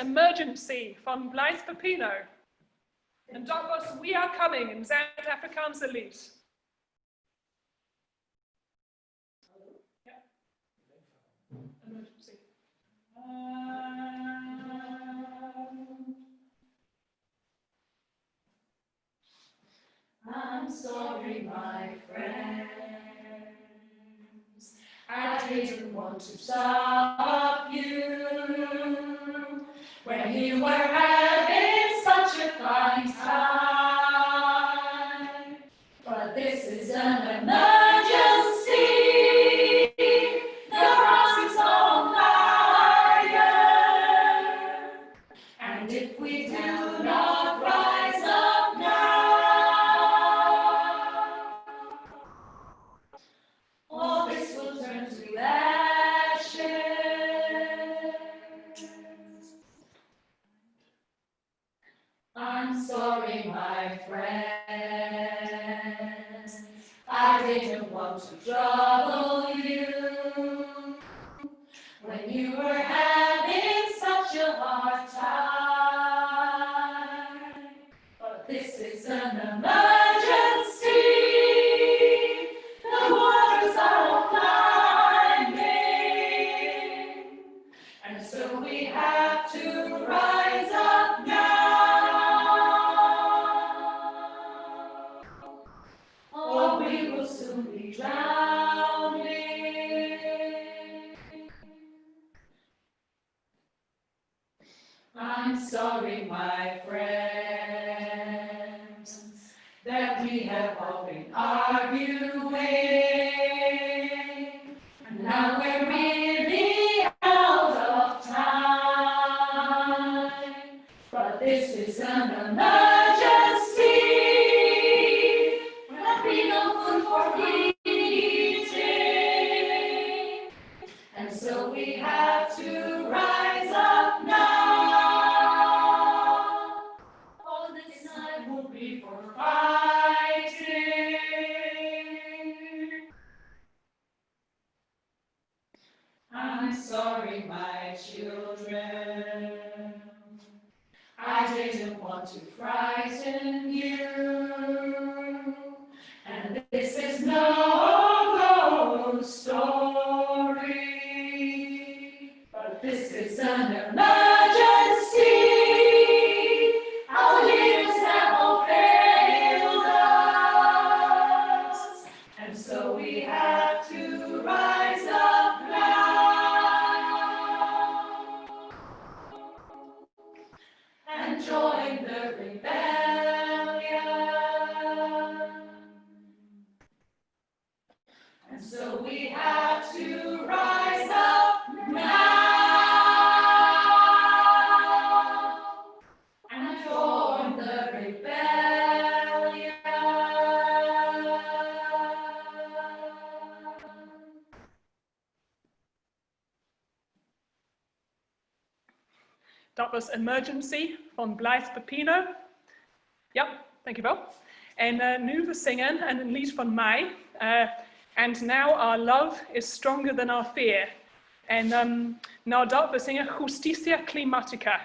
Emergency from Blaise Pepino. And Dogos, we are coming in Zand Afrikaans Elite. we have all been arguing. Now we're Emergency from Blythe Pepino. you dankjewel. En uh, nu we and en een lied van mij. Uh, and now our love is stronger than our fear. And um, nadat we Justicia Climatica.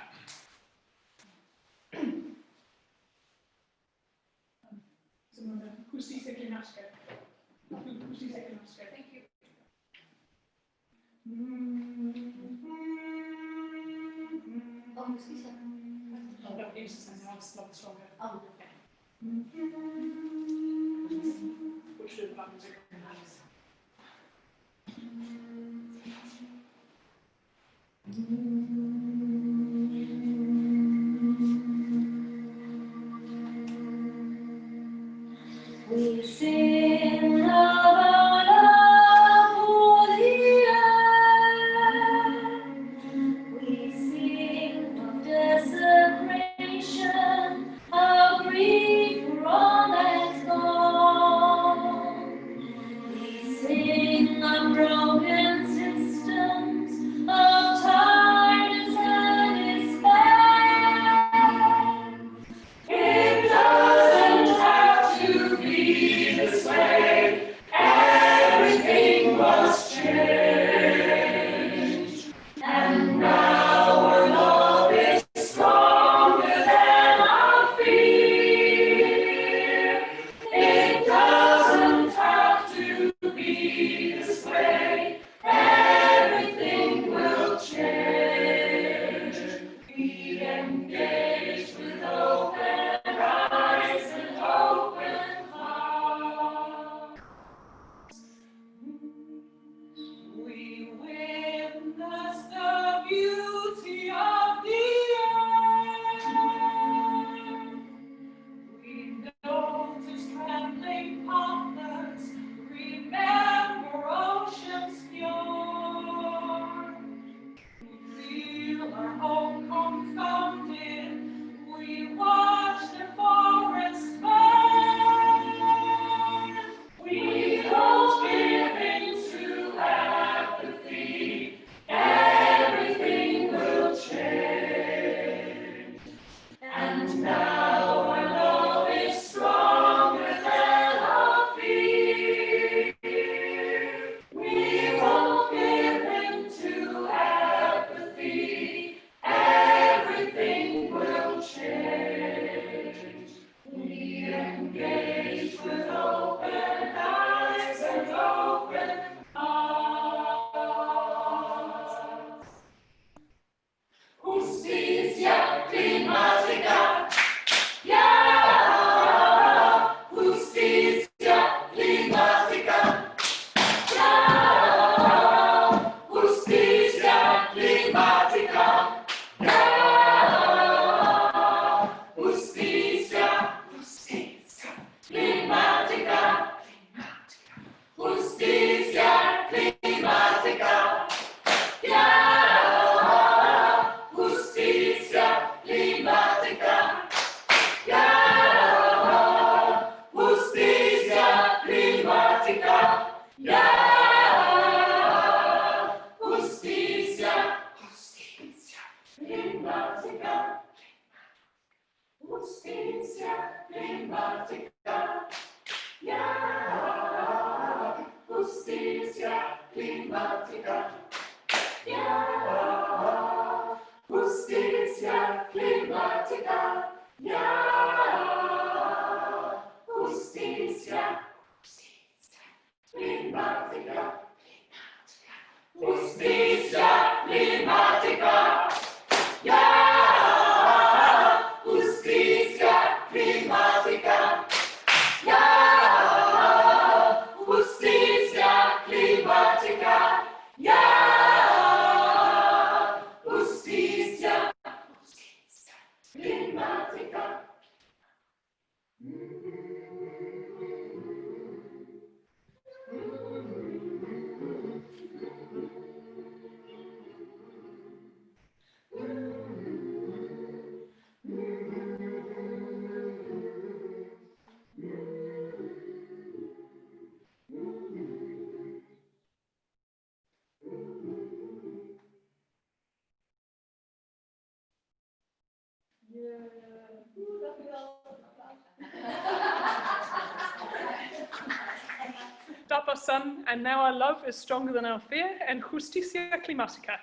And now our love is stronger than our fear, en Justicia Climatica.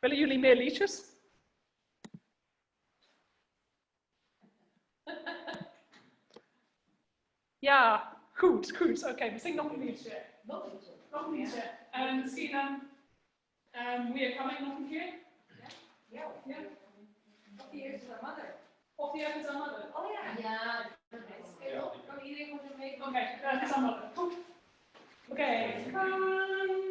Willen jullie meer liedjes? Ja, goed, goed. Oké, we zingen nog een liedje. Nog een liedje. Nog een liedje. En misschien um, um, We Are Coming nog een keer. Ja, Ja. of eerste is mother. Of die hebben zijn mother. Oh ja. Ja, dat is Kan iedereen moet er mee Oké, dat is mother. Goed. Oké. Pam,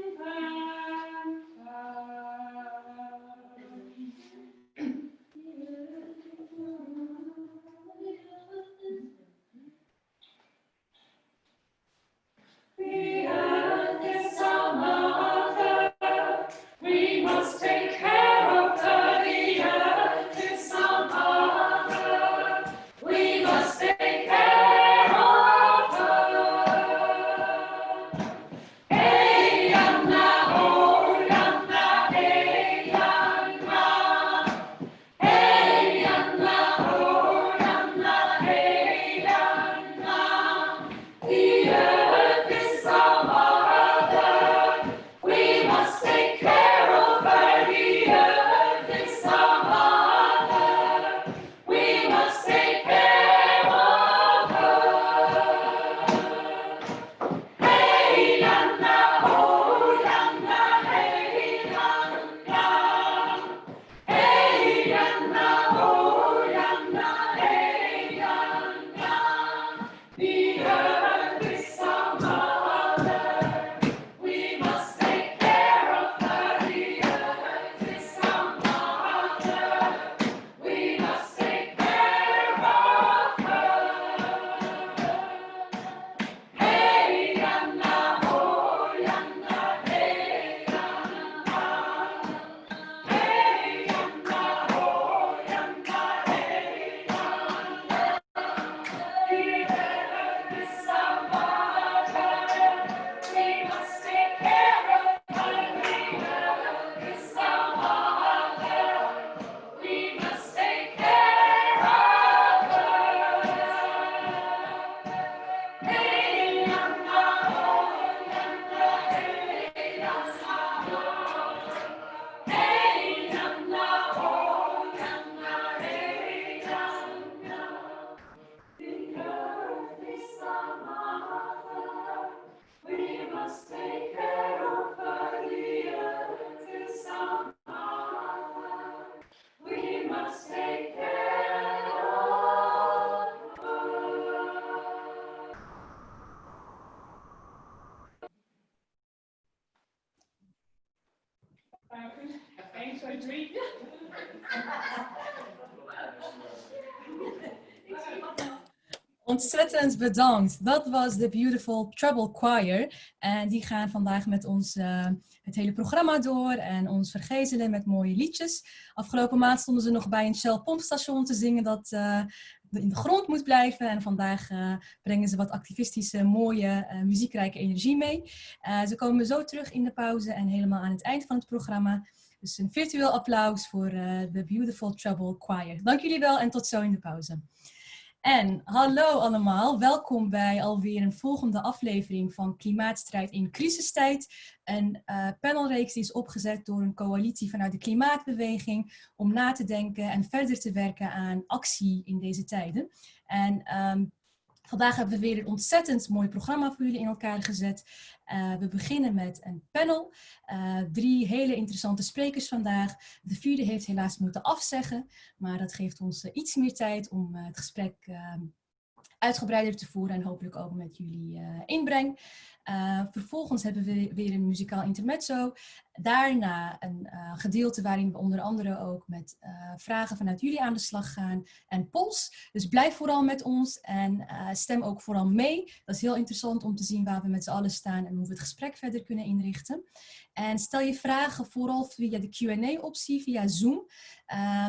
We Ontzettend bedankt. Dat was de Beautiful Trouble Choir. En die gaan vandaag met ons eh, het hele programma door en ons vergezelen met mooie liedjes. Afgelopen maand stonden ze nog bij een Shell pompstation te zingen dat eh, in de grond moet blijven. En vandaag eh, brengen ze wat activistische, mooie, muziekrijke energie mee. Ze komen zo terug in de pauze en helemaal aan het eind van het programma. Dus een virtueel applaus voor de Beautiful Trouble Choir. Dank jullie wel en tot zo in de pauze. En hallo allemaal, welkom bij alweer een volgende aflevering van Klimaatstrijd in crisistijd. Een uh, panelreeks die is opgezet door een coalitie vanuit de klimaatbeweging om na te denken en verder te werken aan actie in deze tijden. En um, Vandaag hebben we weer een ontzettend mooi programma voor jullie in elkaar gezet. Uh, we beginnen met een panel. Uh, drie hele interessante sprekers vandaag. De vierde heeft helaas moeten afzeggen, maar dat geeft ons uh, iets meer tijd om het gesprek ehm, uitgebreider te voeren en hopelijk ook met jullie inbreng. Vervolgens hebben we weer een muzikaal intermezzo. Daarna een uh, gedeelte waarin we onder andere ook met uh, vragen vanuit jullie aan de slag gaan en polls. Dus blijf vooral met ons en stem ook vooral mee. Dat is heel interessant om te zien waar we met z'n allen staan en hoe we het gesprek verder kunnen inrichten. En stel je vragen vooral via de Q&A-optie, via Zoom.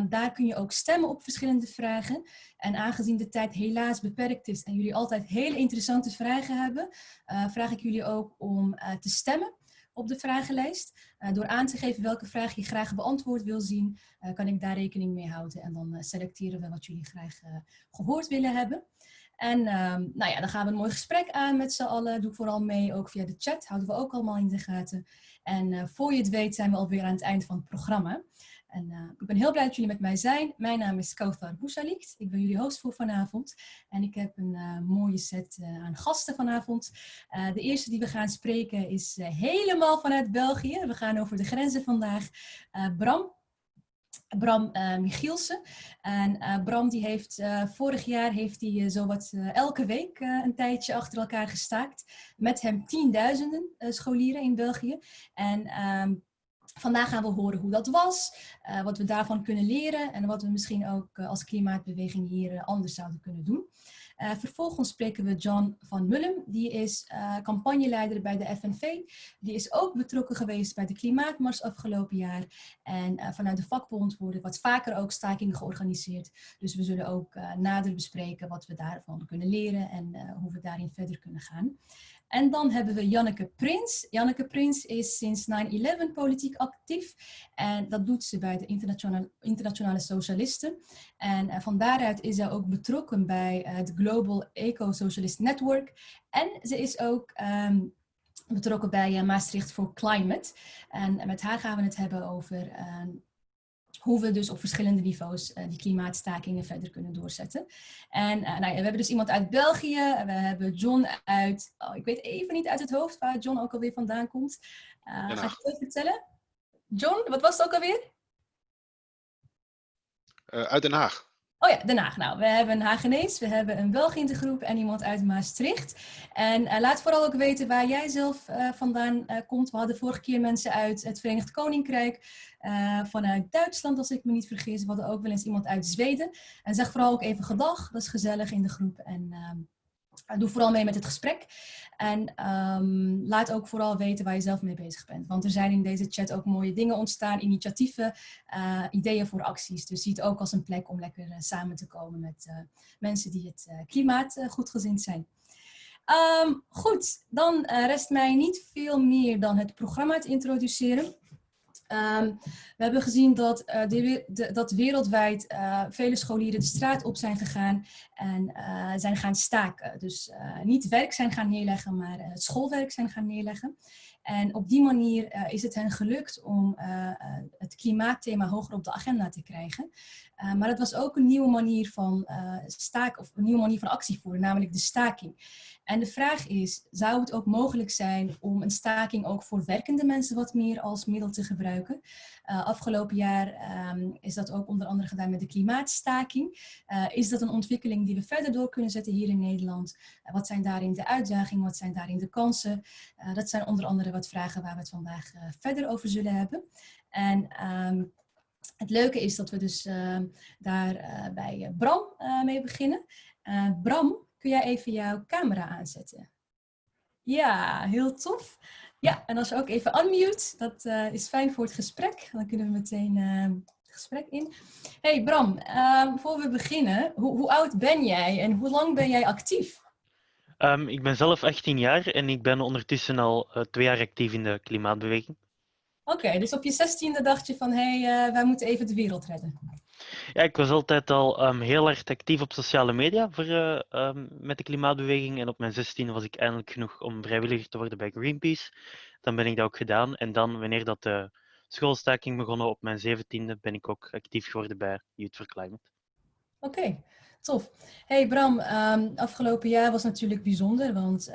Daar kun je ook stemmen op verschillende vragen. En aangezien de tijd helaas beperkt is en jullie altijd hele interessante vragen hebben, vraag ik jullie ook om te stemmen op de vragenlijst. Uh, door aan te geven welke vraag je graag beantwoord wil zien, uh, kan ik daar rekening mee houden. En dan uh, selecteren we wat jullie graag gehoord willen hebben. En um, nou ja, dan gaan we een mooi gesprek aan met z'n allen. Doe vooral mee, ook via de chat. Houden we ook allemaal in de gaten. En voor je het weet zijn we alweer aan het eind van het programma. En uh, ik ben heel blij dat jullie met mij zijn. Mijn naam is Kauthar Bousalikt. Ik ben jullie host voor vanavond. En ik heb een uh, mooie set uh, aan gasten vanavond. de eerste die we gaan spreken is helemaal vanuit België. We gaan over de grenzen vandaag. Bram. Bram Michielsen. En Bram die heeft vorig jaar heeft hij zowat elke week een tijdje achter elkaar gestaakt. Met hem tienduizenden scholieren in België. En ehm, Vandaag gaan we horen hoe dat was, uh, wat we daarvan kunnen leren en wat we misschien ook uh, als klimaatbeweging hier uh, anders zouden kunnen doen. Vervolgens spreken we John van Mullum, die is campagneleider bij de FNV. Die is ook betrokken geweest bij de Klimaatmars afgelopen jaar. En vanuit de vakbond worden wat vaker ook stakingen georganiseerd. Dus we zullen ook nader bespreken wat we daarvan kunnen leren en hoe we daarin verder kunnen gaan. En dan hebben we Janneke Prins. Janneke Prins is sinds 9-11 politiek actief. En dat doet ze bij de Internationale, internationale Socialisten. En van daaruit is zij ook betrokken bij het Global Eco-Socialist Network. En ze is ook um, betrokken bij uh, Maastricht for Climate. En met haar gaan we het hebben over hoe we dus op verschillende niveaus uh, die klimaatstakingen verder kunnen doorzetten. En uh, nou ja, we hebben dus iemand uit België, we hebben John uit, oh, ik weet even niet uit het hoofd waar John ook alweer vandaan komt. Uh, ga ik het vertellen? John, wat was het ook alweer? uit Den Haag. Oh ja, Den Haag. Nou, we hebben een Hagenees, we hebben een de groep en iemand uit Maastricht. En uh, laat vooral ook weten waar jij zelf uh, vandaan uh, komt. We hadden vorige keer mensen uit het Verenigd Koninkrijk, vanuit Duitsland als ik me niet vergis. We hadden ook wel eens iemand uit Zweden. En zeg vooral ook even gedag, dat is gezellig in de groep. En ehm, doe vooral mee met het gesprek. En um, laat ook vooral weten waar je zelf mee bezig bent. Want er zijn in deze chat ook mooie dingen ontstaan, initiatieven, uh, ideeën voor acties. Dus zie het ook als een plek om lekker uh, samen te komen met uh, mensen die het klimaat goedgezind zijn. Um, goed, dan rest mij niet veel meer dan het programma te introduceren. Um, we hebben gezien dat, uh, de, dat wereldwijd uh, vele scholieren de straat op zijn gegaan en uh, zijn gaan staken. Dus niet werk zijn gaan neerleggen, maar het schoolwerk zijn gaan neerleggen. En op die manier is het hen gelukt om het klimaatthema hoger op de agenda te krijgen. maar het was ook een nieuwe manier van staak of een nieuwe manier van actie voeren, namelijk de staking. En de vraag is, zou het ook mogelijk zijn om een staking ook voor werkende mensen wat meer als middel te gebruiken? Uh, afgelopen jaar um, is dat ook onder andere gedaan met de klimaatstaking. Uh, is dat een ontwikkeling die we verder door kunnen zetten hier in Nederland? Uh, wat zijn daarin de uitdagingen? Wat zijn daarin de kansen? dat zijn onder andere wat vragen waar we het vandaag verder over zullen hebben. En um, het leuke is dat we dus ehm, daar bij Bram mee beginnen. Bram, Kun jij even jouw camera aanzetten? Ja, heel tof. Ja, en als je ook even unmute, dat uh, is fijn voor het gesprek. Dan kunnen we meteen uh, het gesprek in. Hey Bram, uh, voor we beginnen, hoe, hoe, oud ben jij en hoe lang ben jij actief? Um, ik ben zelf 18 jaar en ik ben ondertussen al uh, twee jaar actief in de klimaatbeweging. Oké, okay, dus op je 16e dacht je van, hé, hey, wij moeten even de wereld redden. Ja, ik was altijd al ehm, heel erg actief op sociale media voor, eh, ehm, met de klimaatbeweging. En op mijn 16 was ik eindelijk genoeg om vrijwilliger te worden bij Greenpeace. Dan ben ik dat ook gedaan. En dan, wanneer dat de schoolstaking begonnen op mijn 17e, ben ik ook actief geworden bij Youth for Climate. Oké, tof. Hey Bram, ehm, afgelopen jaar was natuurlijk bijzonder, want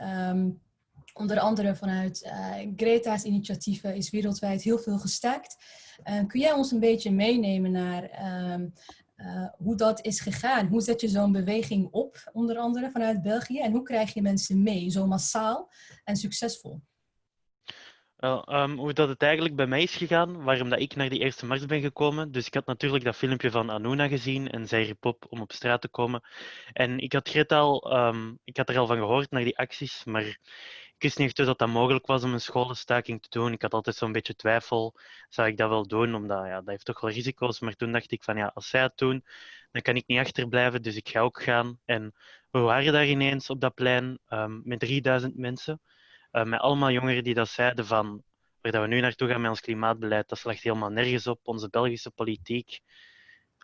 onder andere vanuit eh, Greta's initiatieven is wereldwijd heel veel gestaakt. Eh, kun jij ons een beetje meenemen naar ehm, eh, hoe dat is gegaan? Hoe zet je zo'n beweging op, onder andere vanuit België? En hoe krijg je mensen mee, zo massaal en succesvol? Ehm, hoe dat het eigenlijk bij mij is gegaan, waarom dat ik naar die eerste mars ben gekomen. Dus ik had natuurlijk dat filmpje van Anuna gezien en zij riep op om op straat te komen. En ik had Greta al, ehm, ik had er al van gehoord naar die acties, maar ik wist niet echt dat dat mogelijk was om een scholenstaking te doen. Ik had altijd zo'n beetje twijfel, zou ik dat wel doen, omdat ja, dat heeft toch wel risico's. Maar toen dacht ik van ja, als zij het doen, dan kan ik niet achterblijven, dus ik ga ook gaan. En we waren daar ineens op dat plein ehm, met 3000 mensen. Uh, met allemaal jongeren die dat zeiden van waar dat we nu naartoe gaan met ons klimaatbeleid, dat slaagt helemaal nergens op. Onze Belgische politiek,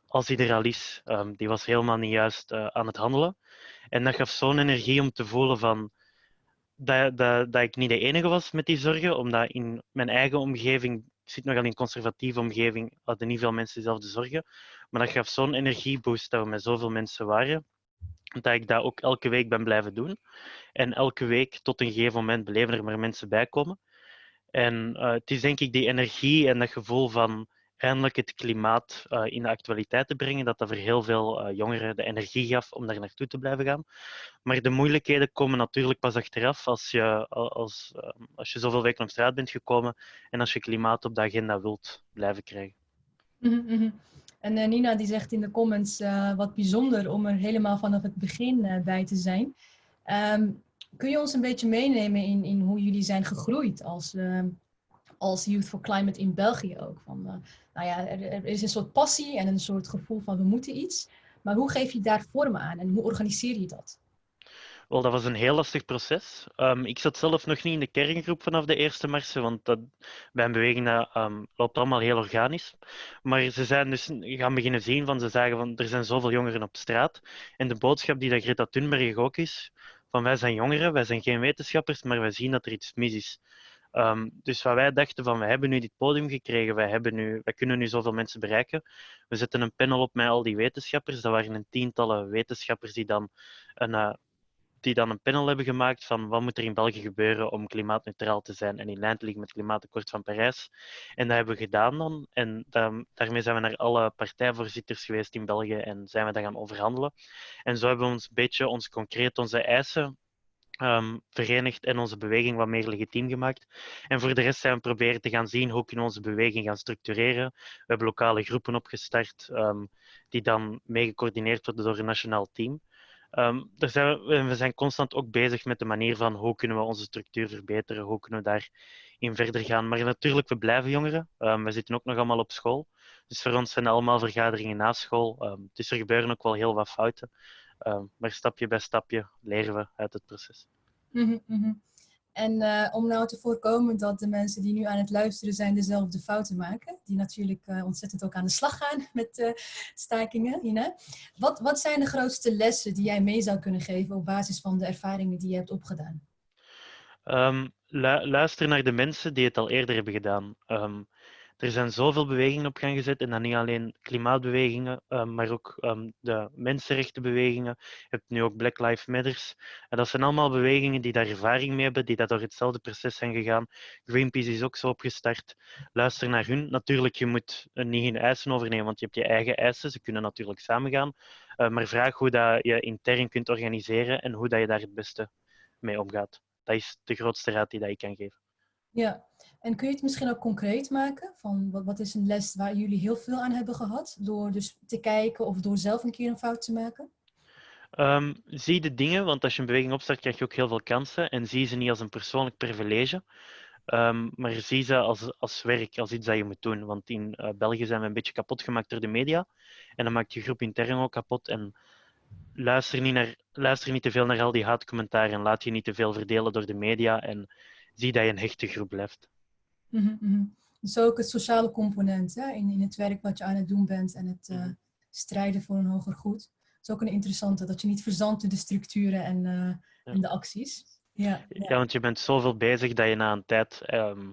als die is, um, die was helemaal niet juist uh, aan het handelen. En dat gaf zo'n energie om te voelen van dat, dat, dat ik niet de enige was met die zorgen, omdat in mijn eigen omgeving, ik zit nogal in een conservatieve omgeving, hadden niet veel mensen dezelfde zorgen. Maar dat gaf zo'n energieboost dat we met zoveel mensen waren dat ik dat ook elke week ben blijven doen. En elke week tot een gegeven moment beleven er maar mensen bij komen. En uh, het is denk ik die energie en dat gevoel van eindelijk het klimaat uh, in de actualiteit te brengen, dat dat voor heel veel uh, jongeren de energie gaf om daar naartoe te blijven gaan. Maar de moeilijkheden komen natuurlijk pas achteraf als je, als, als je zoveel weken op straat bent gekomen en als je klimaat op de agenda wilt blijven krijgen. Mm -hmm. En uh, Nina die zegt in de comments wat bijzonder om er helemaal vanaf het begin bij te zijn. Um, kun je ons een beetje meenemen in, in hoe jullie zijn gegroeid als, als Youth for Climate in België ook? Van, nou ja, er, is een soort passie en een soort gevoel van we moeten iets. Maar hoe geef je daar vorm aan en hoe organiseer je dat? Wel, dat was een heel lastig proces. Um, ik zat zelf nog niet in de kerngroep vanaf de eerste marsen, want dat, bij een beweging dat, um, loopt allemaal heel organisch. Maar ze zijn dus gaan beginnen zien van, ze zagen van, er zijn zoveel jongeren op straat. En de boodschap die dat Greta Thunberg ook is, van wij zijn jongeren, wij zijn geen wetenschappers, maar wij zien dat er iets mis is. Um, dus wat wij dachten van, we hebben nu dit podium gekregen, wij, hebben nu, wij kunnen nu zoveel mensen bereiken. We zetten een panel op met al die wetenschappers. Dat waren een tientallen wetenschappers die dan een, uh, die dan een panel hebben gemaakt van wat moet er in België gebeuren om klimaatneutraal te zijn en in lijn te liggen met het klimaatakkoord van Parijs. En dat hebben we gedaan dan. En dan, daarmee zijn we naar alle partijvoorzitters geweest in België en zijn we dat gaan overhandelen. En zo hebben we ons een beetje ons concreet onze eisen um, verenigd en onze beweging wat meer legitiem gemaakt. En voor de rest zijn we proberen te gaan zien hoe kunnen we onze beweging gaan structureren. We hebben lokale groepen opgestart um, die dan mee gecoördineerd worden door een nationaal team. Um, zijn we, we, zijn constant ook bezig met de manier van hoe kunnen we onze structuur verbeteren, hoe kunnen we daarin verder gaan. Maar natuurlijk, we blijven jongeren. We zitten ook nog allemaal op school. Dus voor ons zijn allemaal vergaderingen na school. Um, dus er gebeuren ook wel heel wat fouten. Maar stapje bij stapje leren we uit het proces. Mm -hmm. En uh, om nou te voorkomen dat de mensen die nu aan het luisteren zijn dezelfde fouten maken, die natuurlijk uh, ontzettend ook aan de slag gaan met uh, stakingen, Ina. Wat, wat zijn de grootste lessen die jij mee zou kunnen geven op basis van de ervaringen die je hebt opgedaan? Um, lu luister naar de mensen die het al eerder hebben gedaan. Um, er zijn zoveel bewegingen op gang gezet en dan niet alleen klimaatbewegingen, um, maar ook um, de mensenrechtenbewegingen. Je hebt nu ook Black Lives Matters. En dat zijn allemaal bewegingen die daar ervaring mee hebben, die dat door hetzelfde proces zijn gegaan. Greenpeace is ook zo opgestart. Luister naar hun. Natuurlijk, je moet niet hun eisen overnemen, want je hebt je eigen eisen. Ze kunnen natuurlijk samengaan. Uh, maar vraag hoe dat je intern kunt organiseren en hoe dat je daar het beste mee omgaat. Dat is de grootste raad die dat ik kan geven. Ja, en kun je het misschien ook concreet maken? Van wat, wat is een les waar jullie heel veel aan hebben gehad? Door dus te kijken of door zelf een keer een fout te maken? Um, zie de dingen, want als je een beweging opstart, krijg je ook heel veel kansen. En zie ze niet als een persoonlijk privilege, um, maar zie ze als, als werk, als iets dat je moet doen. Want in uh, België zijn we een beetje kapot gemaakt door de media. En dan maakt je groep intern ook kapot. En luister niet, naar, luister niet te veel naar al die haatcommentaren en laat je niet te veel verdelen door de media. En zie dat je een hechte groep blijft. Mm -hmm. Dus ook het sociale component hè? In, in het werk wat je aan het doen bent en het, uh, strijden voor een hoger goed. Dat is ook een interessante, dat je niet verzandt in de structuren en, eh, Ja. en de acties. Ja, ja. Ja, want je bent zoveel bezig dat je na een tijd ehm,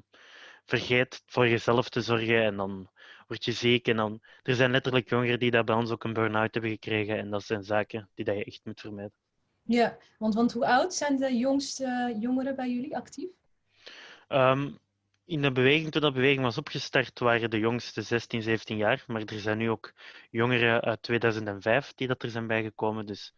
vergeet voor jezelf te zorgen en dan word je ziek. En dan, er zijn letterlijk jongeren die dat bij ons ook een burn-out hebben gekregen en dat zijn zaken die dat je echt moet vermijden. ja want, want hoe oud zijn de jongste jongeren bij jullie actief? Ehm, in de beweging, toen dat beweging was opgestart, waren de jongste 16, 17 jaar. Maar er zijn nu ook jongeren uit 2005 die dat er zijn bijgekomen. Dus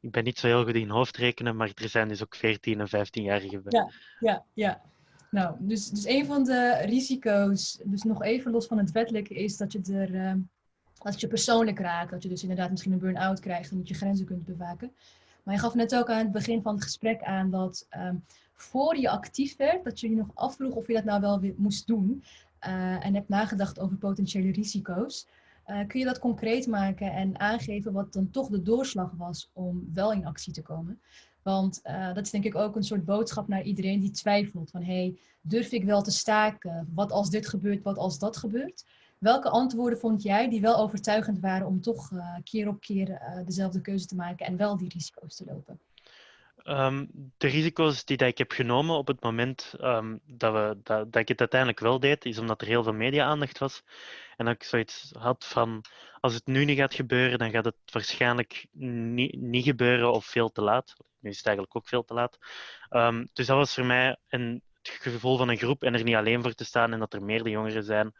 ik ben niet zo heel goed in hoofdrekenen, maar er zijn dus ook 14 en 15-jarigen bij. Ja. Ja, ja. Nou, dus, dus een van de risico's, dus nog even los van het wettelijke, is dat je er, ehm, dat je persoonlijk raakt. Dat je dus inderdaad misschien een burn-out krijgt en dat je grenzen kunt bewaken. Maar je gaf net ook aan het begin van het gesprek aan dat ehm, voor je actief werd, dat je je nog afvroeg of je dat nou wel moest doen. eh, en hebt nagedacht over potentiële risico's. Eh, kun je dat concreet maken en aangeven wat dan toch de doorslag was om wel in actie te komen? Want eh, dat is denk ik ook een soort boodschap naar iedereen die twijfelt van hey, durf ik wel te staken? Wat als dit gebeurt, wat als dat gebeurt? Welke antwoorden vond jij die wel overtuigend waren om toch keer op keer dezelfde keuze te maken en wel die risico's te lopen? Ehm, de risico's die dat ik heb genomen op het moment ehm, dat, we, dat, dat ik het uiteindelijk wel deed, is omdat er heel veel media-aandacht was. En dat ik zoiets had van, als het nu niet gaat gebeuren, dan gaat het waarschijnlijk niet, gebeuren of veel te laat. Nu is het eigenlijk ook veel te laat. Ehm, dus dat was voor mij een, het gevoel van een groep en er niet alleen voor te staan en dat er meerdere jongeren zijn.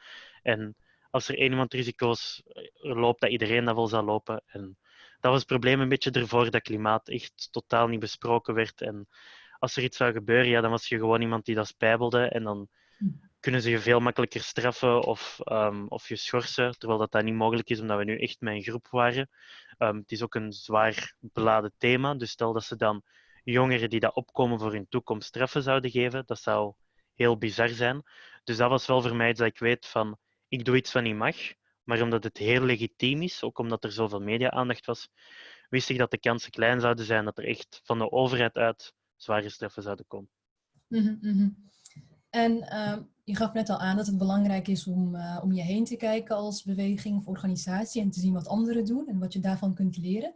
En als er één iemand risico's eh, loopt, dat iedereen dat wel zal lopen. En dat was het probleem een beetje ervoor dat klimaat echt totaal niet besproken werd. En als er iets zou gebeuren, ja, dan was je gewoon iemand die dat spijbelde. En dan kunnen ze je veel makkelijker straffen of, ehm, of je schorsen, terwijl dat, dat niet mogelijk is, omdat we nu echt een groep waren. Ehm, het is ook een zwaar beladen thema, dus stel dat ze dan jongeren die dat opkomen voor hun toekomst straffen zouden geven, dat zou heel bizar zijn. Dus dat was wel voor mij iets dat ik weet van, ik doe iets wat niet mag, maar omdat het heel legitiem is, ook omdat er zoveel media-aandacht was, wist ik dat de kansen klein zouden zijn dat er echt van de overheid uit zware straffen zouden komen. Mhm, mhm. En ehm, je gaf net al aan dat het belangrijk is om, eh, om je heen te kijken als beweging of organisatie en te zien wat anderen doen en wat je daarvan kunt leren.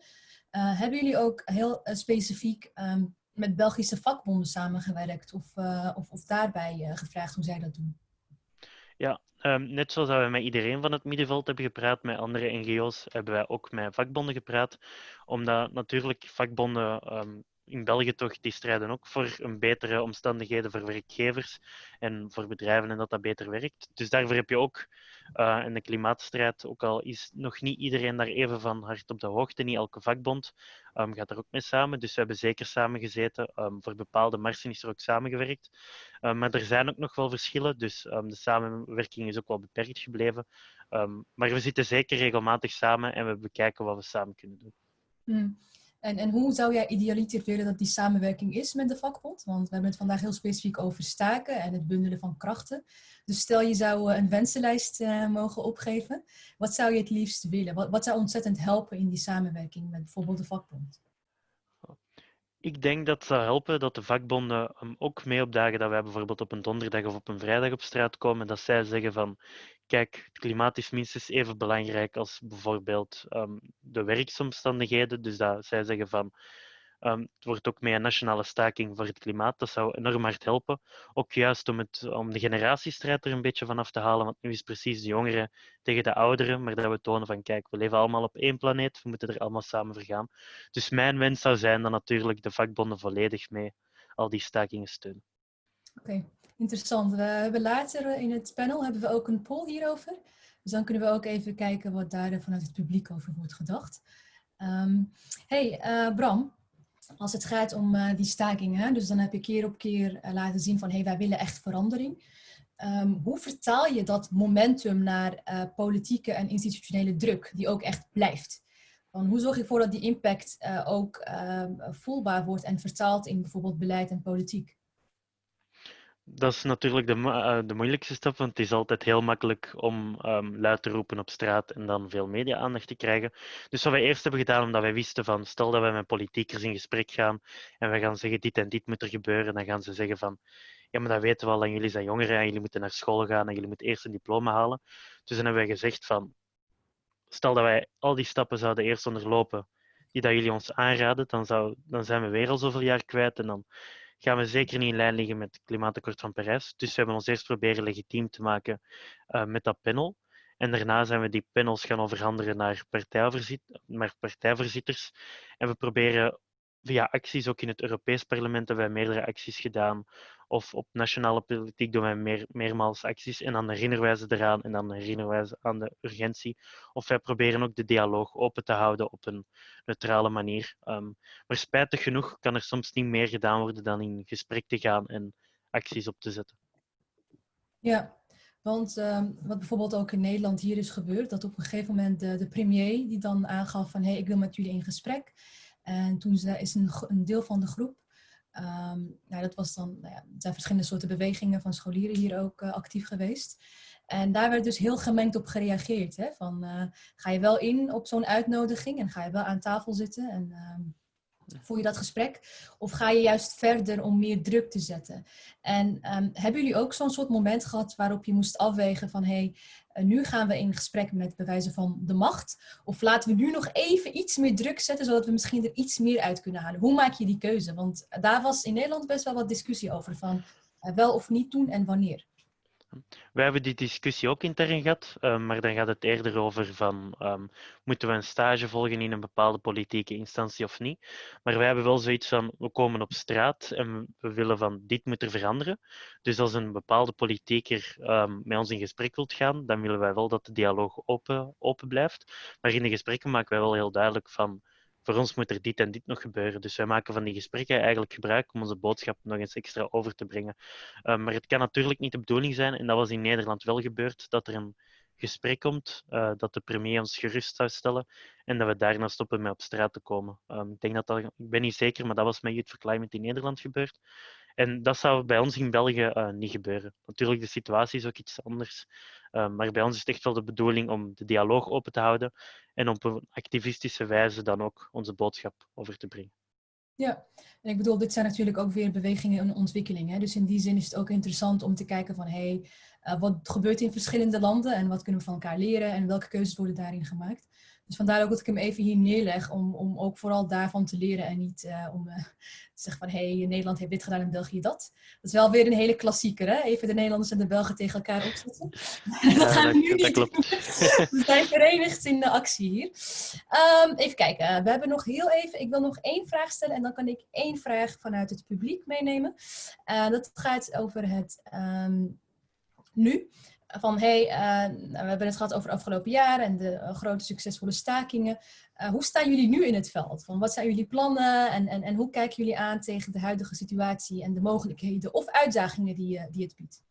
Eh, hebben jullie ook heel eh, specifiek ehm, met Belgische vakbonden samengewerkt of, of, of daarbij gevraagd hoe zij dat doen? Ja, ehm, net zoals we met iedereen van het middenveld hebben gepraat, met andere NGO's, hebben wij ook met vakbonden gepraat. Omdat natuurlijk vakbonden ehm, in België toch, die strijden ook voor een betere omstandigheden voor werkgevers en voor bedrijven en dat dat beter werkt. Dus daarvoor heb je ook uh, in de klimaatstrijd, ook al is nog niet iedereen daar even van hard op de hoogte, niet elke vakbond um, gaat er ook mee samen. Dus we hebben zeker samengezeten. Um, voor bepaalde marsen is er ook samengewerkt. Um, maar er zijn ook nog wel verschillen, dus de samenwerking is ook wel beperkt gebleven. maar we zitten zeker regelmatig samen en we bekijken wat we samen kunnen doen. Hmm. En, en hoe zou jij idealiter willen dat die samenwerking is met de vakbond? Want we hebben het vandaag heel specifiek over staken en het bundelen van krachten. Dus stel je zou een wensenlijst uh, mogen opgeven. Wat zou je het liefst willen? Wat zou ontzettend helpen in die samenwerking met bijvoorbeeld de vakbond? Ik denk dat het zou helpen dat de vakbonden um, ook mee opdagen dat wij bijvoorbeeld op een donderdag of op een vrijdag op straat komen. Dat zij zeggen van, kijk, het klimaat is minstens even belangrijk als bijvoorbeeld um, de werksomstandigheden. Dus dat zij zeggen van, um, het wordt ook mee een nationale staking voor het klimaat. Dat zou enorm hard helpen. Ook juist om, het, om de generatiestrijd er een beetje van af te halen. Want nu is precies de jongeren tegen de ouderen. Maar dat we tonen van, kijk, we leven allemaal op één planeet. We moeten er allemaal samen vergaan. Dus mijn wens zou zijn dan natuurlijk de vakbonden volledig mee al die stakingen steunen. Oké. Interessant. We hebben later in het panel hebben we ook een poll hierover. Dus dan kunnen we ook even kijken wat daar vanuit het publiek over wordt gedacht. Um, hey, uh, Bram, als het gaat om uh, die stakingen, dus dan heb je keer op keer uh, laten zien van hey, wij willen echt verandering. Um, hoe vertaal je dat momentum naar politieke en institutionele druk, die ook echt blijft? Hoe zorg je ervoor dat die impact ook ehm, voelbaar wordt en vertaald in bijvoorbeeld beleid en politiek? Dat is natuurlijk de, uh, de moeilijkste stap, want het is altijd heel makkelijk om um, luid te roepen op straat en dan veel media-aandacht te krijgen. Dus wat wij eerst hebben gedaan, omdat wij wisten van, stel dat wij met politiekers in gesprek gaan en wij gaan zeggen, dit en dit moet er gebeuren, dan gaan ze zeggen van, ja, maar dat weten we al, en jullie zijn jongeren en jullie moeten naar school gaan en jullie moeten eerst een diploma halen. Dus dan hebben wij gezegd van, stel dat wij al die stappen zouden eerst onderlopen die dat jullie ons aanraden, dan, zou, dan zijn we weer al zoveel jaar kwijt en dan gaan we zeker niet in lijn liggen met het klimaatakkoord van Parijs. Dus we hebben ons eerst proberen legitiem te maken uh, met dat panel. En daarna zijn we die panels gaan overhandigen naar, naar partijvoorzitters. En we proberen via acties, ook in het Europees Parlement hebben wij meerdere acties gedaan. Of op nationale politiek doen wij meer, meermaals acties. En dan herinneren wij ze eraan en dan herinneren wij ze aan de urgentie. Of wij proberen ook de dialoog open te houden op een neutrale manier. Um, maar spijtig genoeg kan er soms niet meer gedaan worden dan in gesprek te gaan en acties op te zetten. Ja, want um, wat bijvoorbeeld ook in Nederland hier is gebeurd, dat op een gegeven moment de, de premier die dan aangaf van hé, hey, ik wil met jullie in gesprek. En toen is een, een deel van de groep, um, nou, dat was dan, nou ja, er zijn verschillende soorten bewegingen van scholieren hier ook uh, actief geweest. En daar werd dus heel gemengd op gereageerd. Hè? Van, uh, ga je wel in op zo'n uitnodiging en ga je wel aan tafel zitten en uh, voer je dat gesprek? Of ga je juist verder om meer druk te zetten? En um, hebben jullie ook zo'n soort moment gehad waarop je moest afwegen van hé, hey, nu gaan we in gesprek met bewijzen van de macht? Of laten we nu nog even iets meer druk zetten, zodat we misschien er iets meer uit kunnen halen? Hoe maak je die keuze? Want daar was in Nederland best wel wat discussie over van uh, wel of niet doen en wanneer. Wij hebben die discussie ook intern gehad, uh, maar dan gaat het eerder over van um, moeten we een stage volgen in een bepaalde politieke instantie of niet. Maar wij hebben wel zoiets van we komen op straat en we willen van dit moet er veranderen. Dus als een bepaalde politieker um, met ons in gesprek wilt gaan, dan willen wij wel dat de dialoog open, open blijft. Maar in de gesprekken maken wij wel heel duidelijk van voor ons moet er dit en dit nog gebeuren. Dus wij maken van die gesprekken eigenlijk gebruik om onze boodschap nog eens extra over te brengen. Uh, maar het kan natuurlijk niet de bedoeling zijn, en dat was in Nederland wel gebeurd, dat er een gesprek komt, uh, dat de premier ons gerust zou stellen en dat we daarna stoppen met op straat te komen. Um, ik, denk dat dat, ik ben niet zeker, maar dat was met Youth for Climate in Nederland gebeurd. En dat zou bij ons in België uh, niet gebeuren. Natuurlijk, de situatie is ook iets anders. Uh, maar bij ons is het echt wel de bedoeling om de dialoog open te houden en op een activistische wijze dan ook onze boodschap over te brengen. Ja, en ik bedoel, dit zijn natuurlijk ook weer bewegingen en ontwikkelingen. Dus in die zin is het ook interessant om te kijken van, hé, hey, uh, wat gebeurt in verschillende landen en wat kunnen we van elkaar leren en welke keuzes worden daarin gemaakt. Dus vandaar ook dat ik hem even hier neerleg, om, om ook vooral daarvan te leren en niet uh, om uh, te zeggen van hé, hey, Nederland heeft dit gedaan en België dat. Dat is wel weer een hele klassieker, hè? Even de Nederlanders en de Belgen tegen elkaar opzetten. Ja, dat gaan we nu niet klopt. we zijn verenigd in de actie hier. Um, even kijken, we hebben nog heel even, ik wil nog één vraag stellen en dan kan ik één vraag vanuit het publiek meenemen. Uh, dat gaat over het um, nu van hey, uh, we hebben het gehad over het afgelopen jaar en de uh, grote succesvolle stakingen. Uh, hoe staan jullie nu in het veld? Van wat zijn jullie plannen en, en, en hoe kijken jullie aan tegen de huidige situatie en de mogelijkheden of uitdagingen die, die het biedt?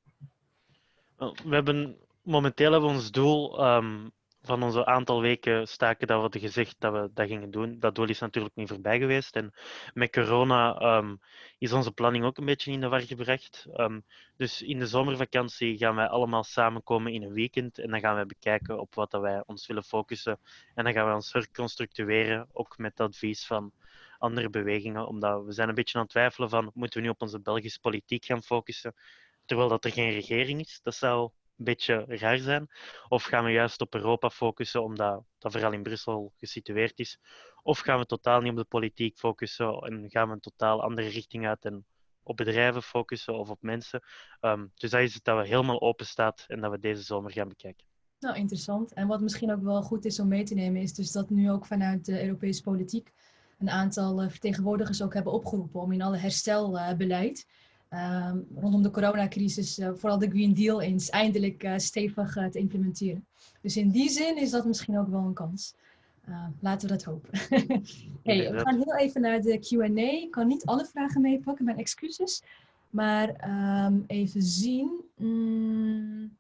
We hebben momenteel hebben we ons doel um, van onze aantal weken staken dat we hadden gezegd dat we dat gingen doen. Dat doel is natuurlijk niet voorbij geweest. En met corona um, is onze planning ook een beetje in de war gebracht. Um, dus in de zomervakantie gaan wij allemaal samenkomen in een weekend. En dan gaan wij bekijken op wat dat wij ons willen focussen. En dan gaan we ons herconstructueren, ook met advies van andere bewegingen. Omdat we zijn een beetje aan het twijfelen van, moeten we nu op onze Belgische politiek gaan focussen? Terwijl dat er geen regering is. Dat zou beetje raar zijn? Of gaan we juist op Europa focussen, omdat dat vooral in Brussel gesitueerd is? Of gaan we totaal niet op de politiek focussen en gaan we een totaal andere richting uit en op bedrijven focussen of op mensen? Um, dus dat is het dat we helemaal open staat en dat we deze zomer gaan bekijken. Nou, interessant. En wat misschien ook wel goed is om mee te nemen, is dus dat nu ook vanuit de Europese politiek een aantal vertegenwoordigers ook hebben opgeroepen om in alle herstelbeleid um, rondom de coronacrisis, uh, vooral de Green Deal, eens eindelijk uh, stevig uh, te implementeren. Dus in die zin is dat misschien ook wel een kans. laten we dat hopen. hey, we gaan heel even naar de Q&A. Ik kan niet alle vragen meepakken, mijn excuses. Maar um, even zien. Mm.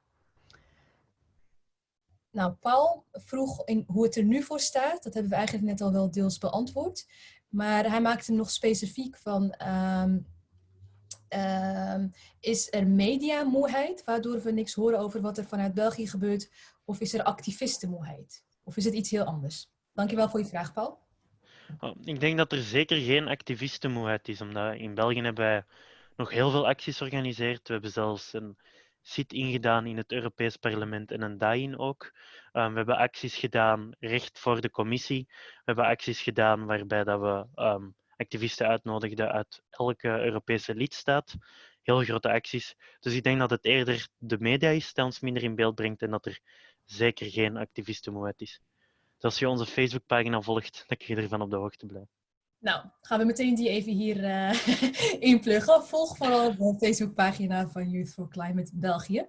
Nou, Paul vroeg in hoe het er nu voor staat. Dat hebben we eigenlijk net al wel deels beantwoord. Maar hij maakte nog specifiek van... Um, uh, is er mediamoeheid, waardoor we niks horen over wat er vanuit België gebeurt? Of is er activistenmoeheid? Of is het iets heel anders? Dankjewel voor je vraag, Paul. Ik denk dat er zeker geen activistenmoeheid is, omdat in België hebben wij nog heel veel acties georganiseerd. We hebben zelfs een sit ingedaan in het Europees Parlement en een DAIN ook. Ehm, we hebben acties gedaan recht voor de commissie. We hebben acties gedaan waarbij dat we ehm, activisten uitnodigden uit elke Europese lidstaat. Heel grote acties. Dus ik denk dat het eerder de media is die ons minder in beeld brengt en dat er zeker geen activistenmoed is. Dus als je onze Facebookpagina volgt, dan kun je ervan op de hoogte blijven. Nou, gaan we meteen die even hier eh inpluggen. Volg vooral de Facebookpagina van Youth for Climate België.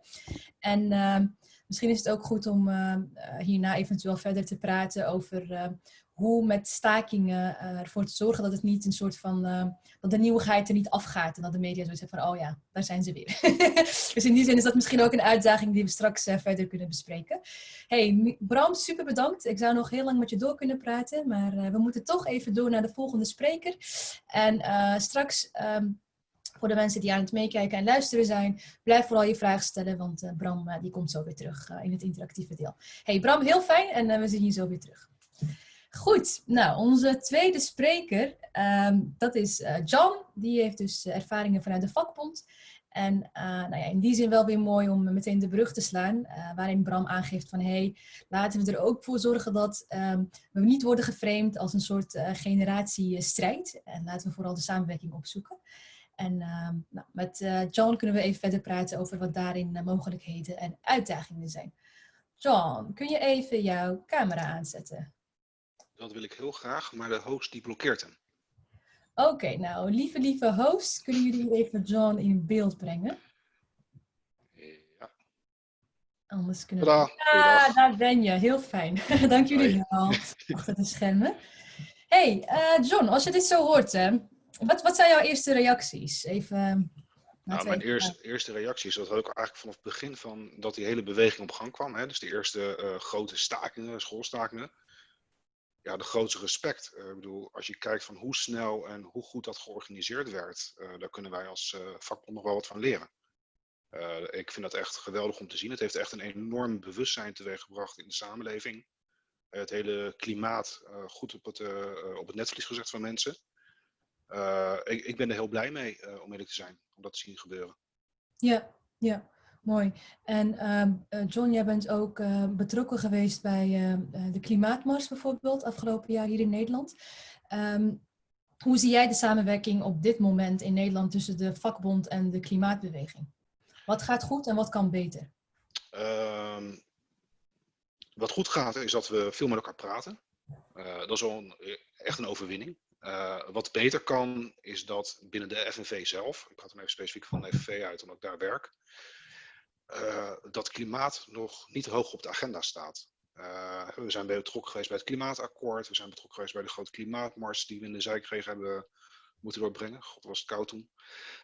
En eh, misschien is het ook goed om eh, hierna eventueel verder te praten over hoe met stakingen eh, ervoor te zorgen dat het niet een soort van, eh, dat de nieuwigheid er niet afgaat en dat de media zoiets hebben van, oh ja, daar zijn ze weer. dus in die zin is dat misschien ook een uitdaging die we straks eh, verder kunnen bespreken. Hey, Bram, super bedankt. Ik zou nog heel lang met je door kunnen praten, maar we moeten toch even door naar de volgende spreker. En straks, ehm, voor de mensen die aan het meekijken en luisteren zijn, blijf vooral je vragen stellen, want Bram die komt zo weer terug in het interactieve deel. Hey Bram, heel fijn en we zien je zo weer terug. Goed, nou onze tweede spreker, ehm, dat is eh, John. Die heeft dus eh, ervaringen vanuit de vakbond. En eh, nou ja, in die zin wel weer mooi om meteen de brug te slaan, waarin Bram aangeeft van hey, laten we er ook voor zorgen dat ehm, we niet worden geframed als een soort generatiestrijd. En laten we vooral de samenwerking opzoeken. En ehm, nou, met John kunnen we even verder praten over wat daarin mogelijkheden en uitdagingen zijn. John, kun je even jouw camera aanzetten? Dat wil ik heel graag, maar de host die blokkeert hem. Oké, nou, lieve, lieve host, kunnen jullie even John in beeld brengen? Ja, Anders kunnen we... Ah, daar ben je. Heel fijn. Dank jullie wel. Achter de schermen. Hey, eh, John, als je dit zo hoort, hè, wat, wat zijn jouw eerste reacties? Even... Nou, laten we mijn eerste, eerste reactie is dat had ik eigenlijk vanaf het begin van dat die hele beweging op gang kwam. Hè, dus de eerste eh, grote stakingen, schoolstakingen. Ja, de grootste respect. Eh, ik bedoel, als je kijkt van hoe snel en hoe goed dat georganiseerd werd, eh, daar kunnen wij als eh, vakbond nog wel wat van leren. Ik vind dat echt geweldig om te zien. Het heeft echt een enorm bewustzijn teweeggebracht in de samenleving. Het hele klimaat goed op het, op het netvlies gezet van mensen. Ik, ik ben er heel blij mee, om eerlijk te zijn, om dat te zien gebeuren. Ja, ja, mooi. En ehm, eh, John, jij bent ook eh, betrokken geweest bij eh, eh, de Klimaatmars bijvoorbeeld, afgelopen jaar hier in Nederland. Ehm, hoe zie jij de samenwerking op dit moment in Nederland tussen de vakbond en de klimaatbeweging? Wat gaat goed en wat kan beter? Ehm, wat goed gaat, is dat we veel met elkaar praten. Eh, dat is al echt een overwinning. Wat beter kan, is dat binnen de FNV zelf, ik praat dan even specifiek van de FNV uit, omdat ik daar werk, eh, dat klimaat nog niet hoog op de agenda staat. Eh, we zijn betrokken geweest bij het klimaatakkoord, we zijn betrokken geweest bij de grote klimaatmars die we in de zijkregen hebben moeten doorbrengen. God, was het koud toen.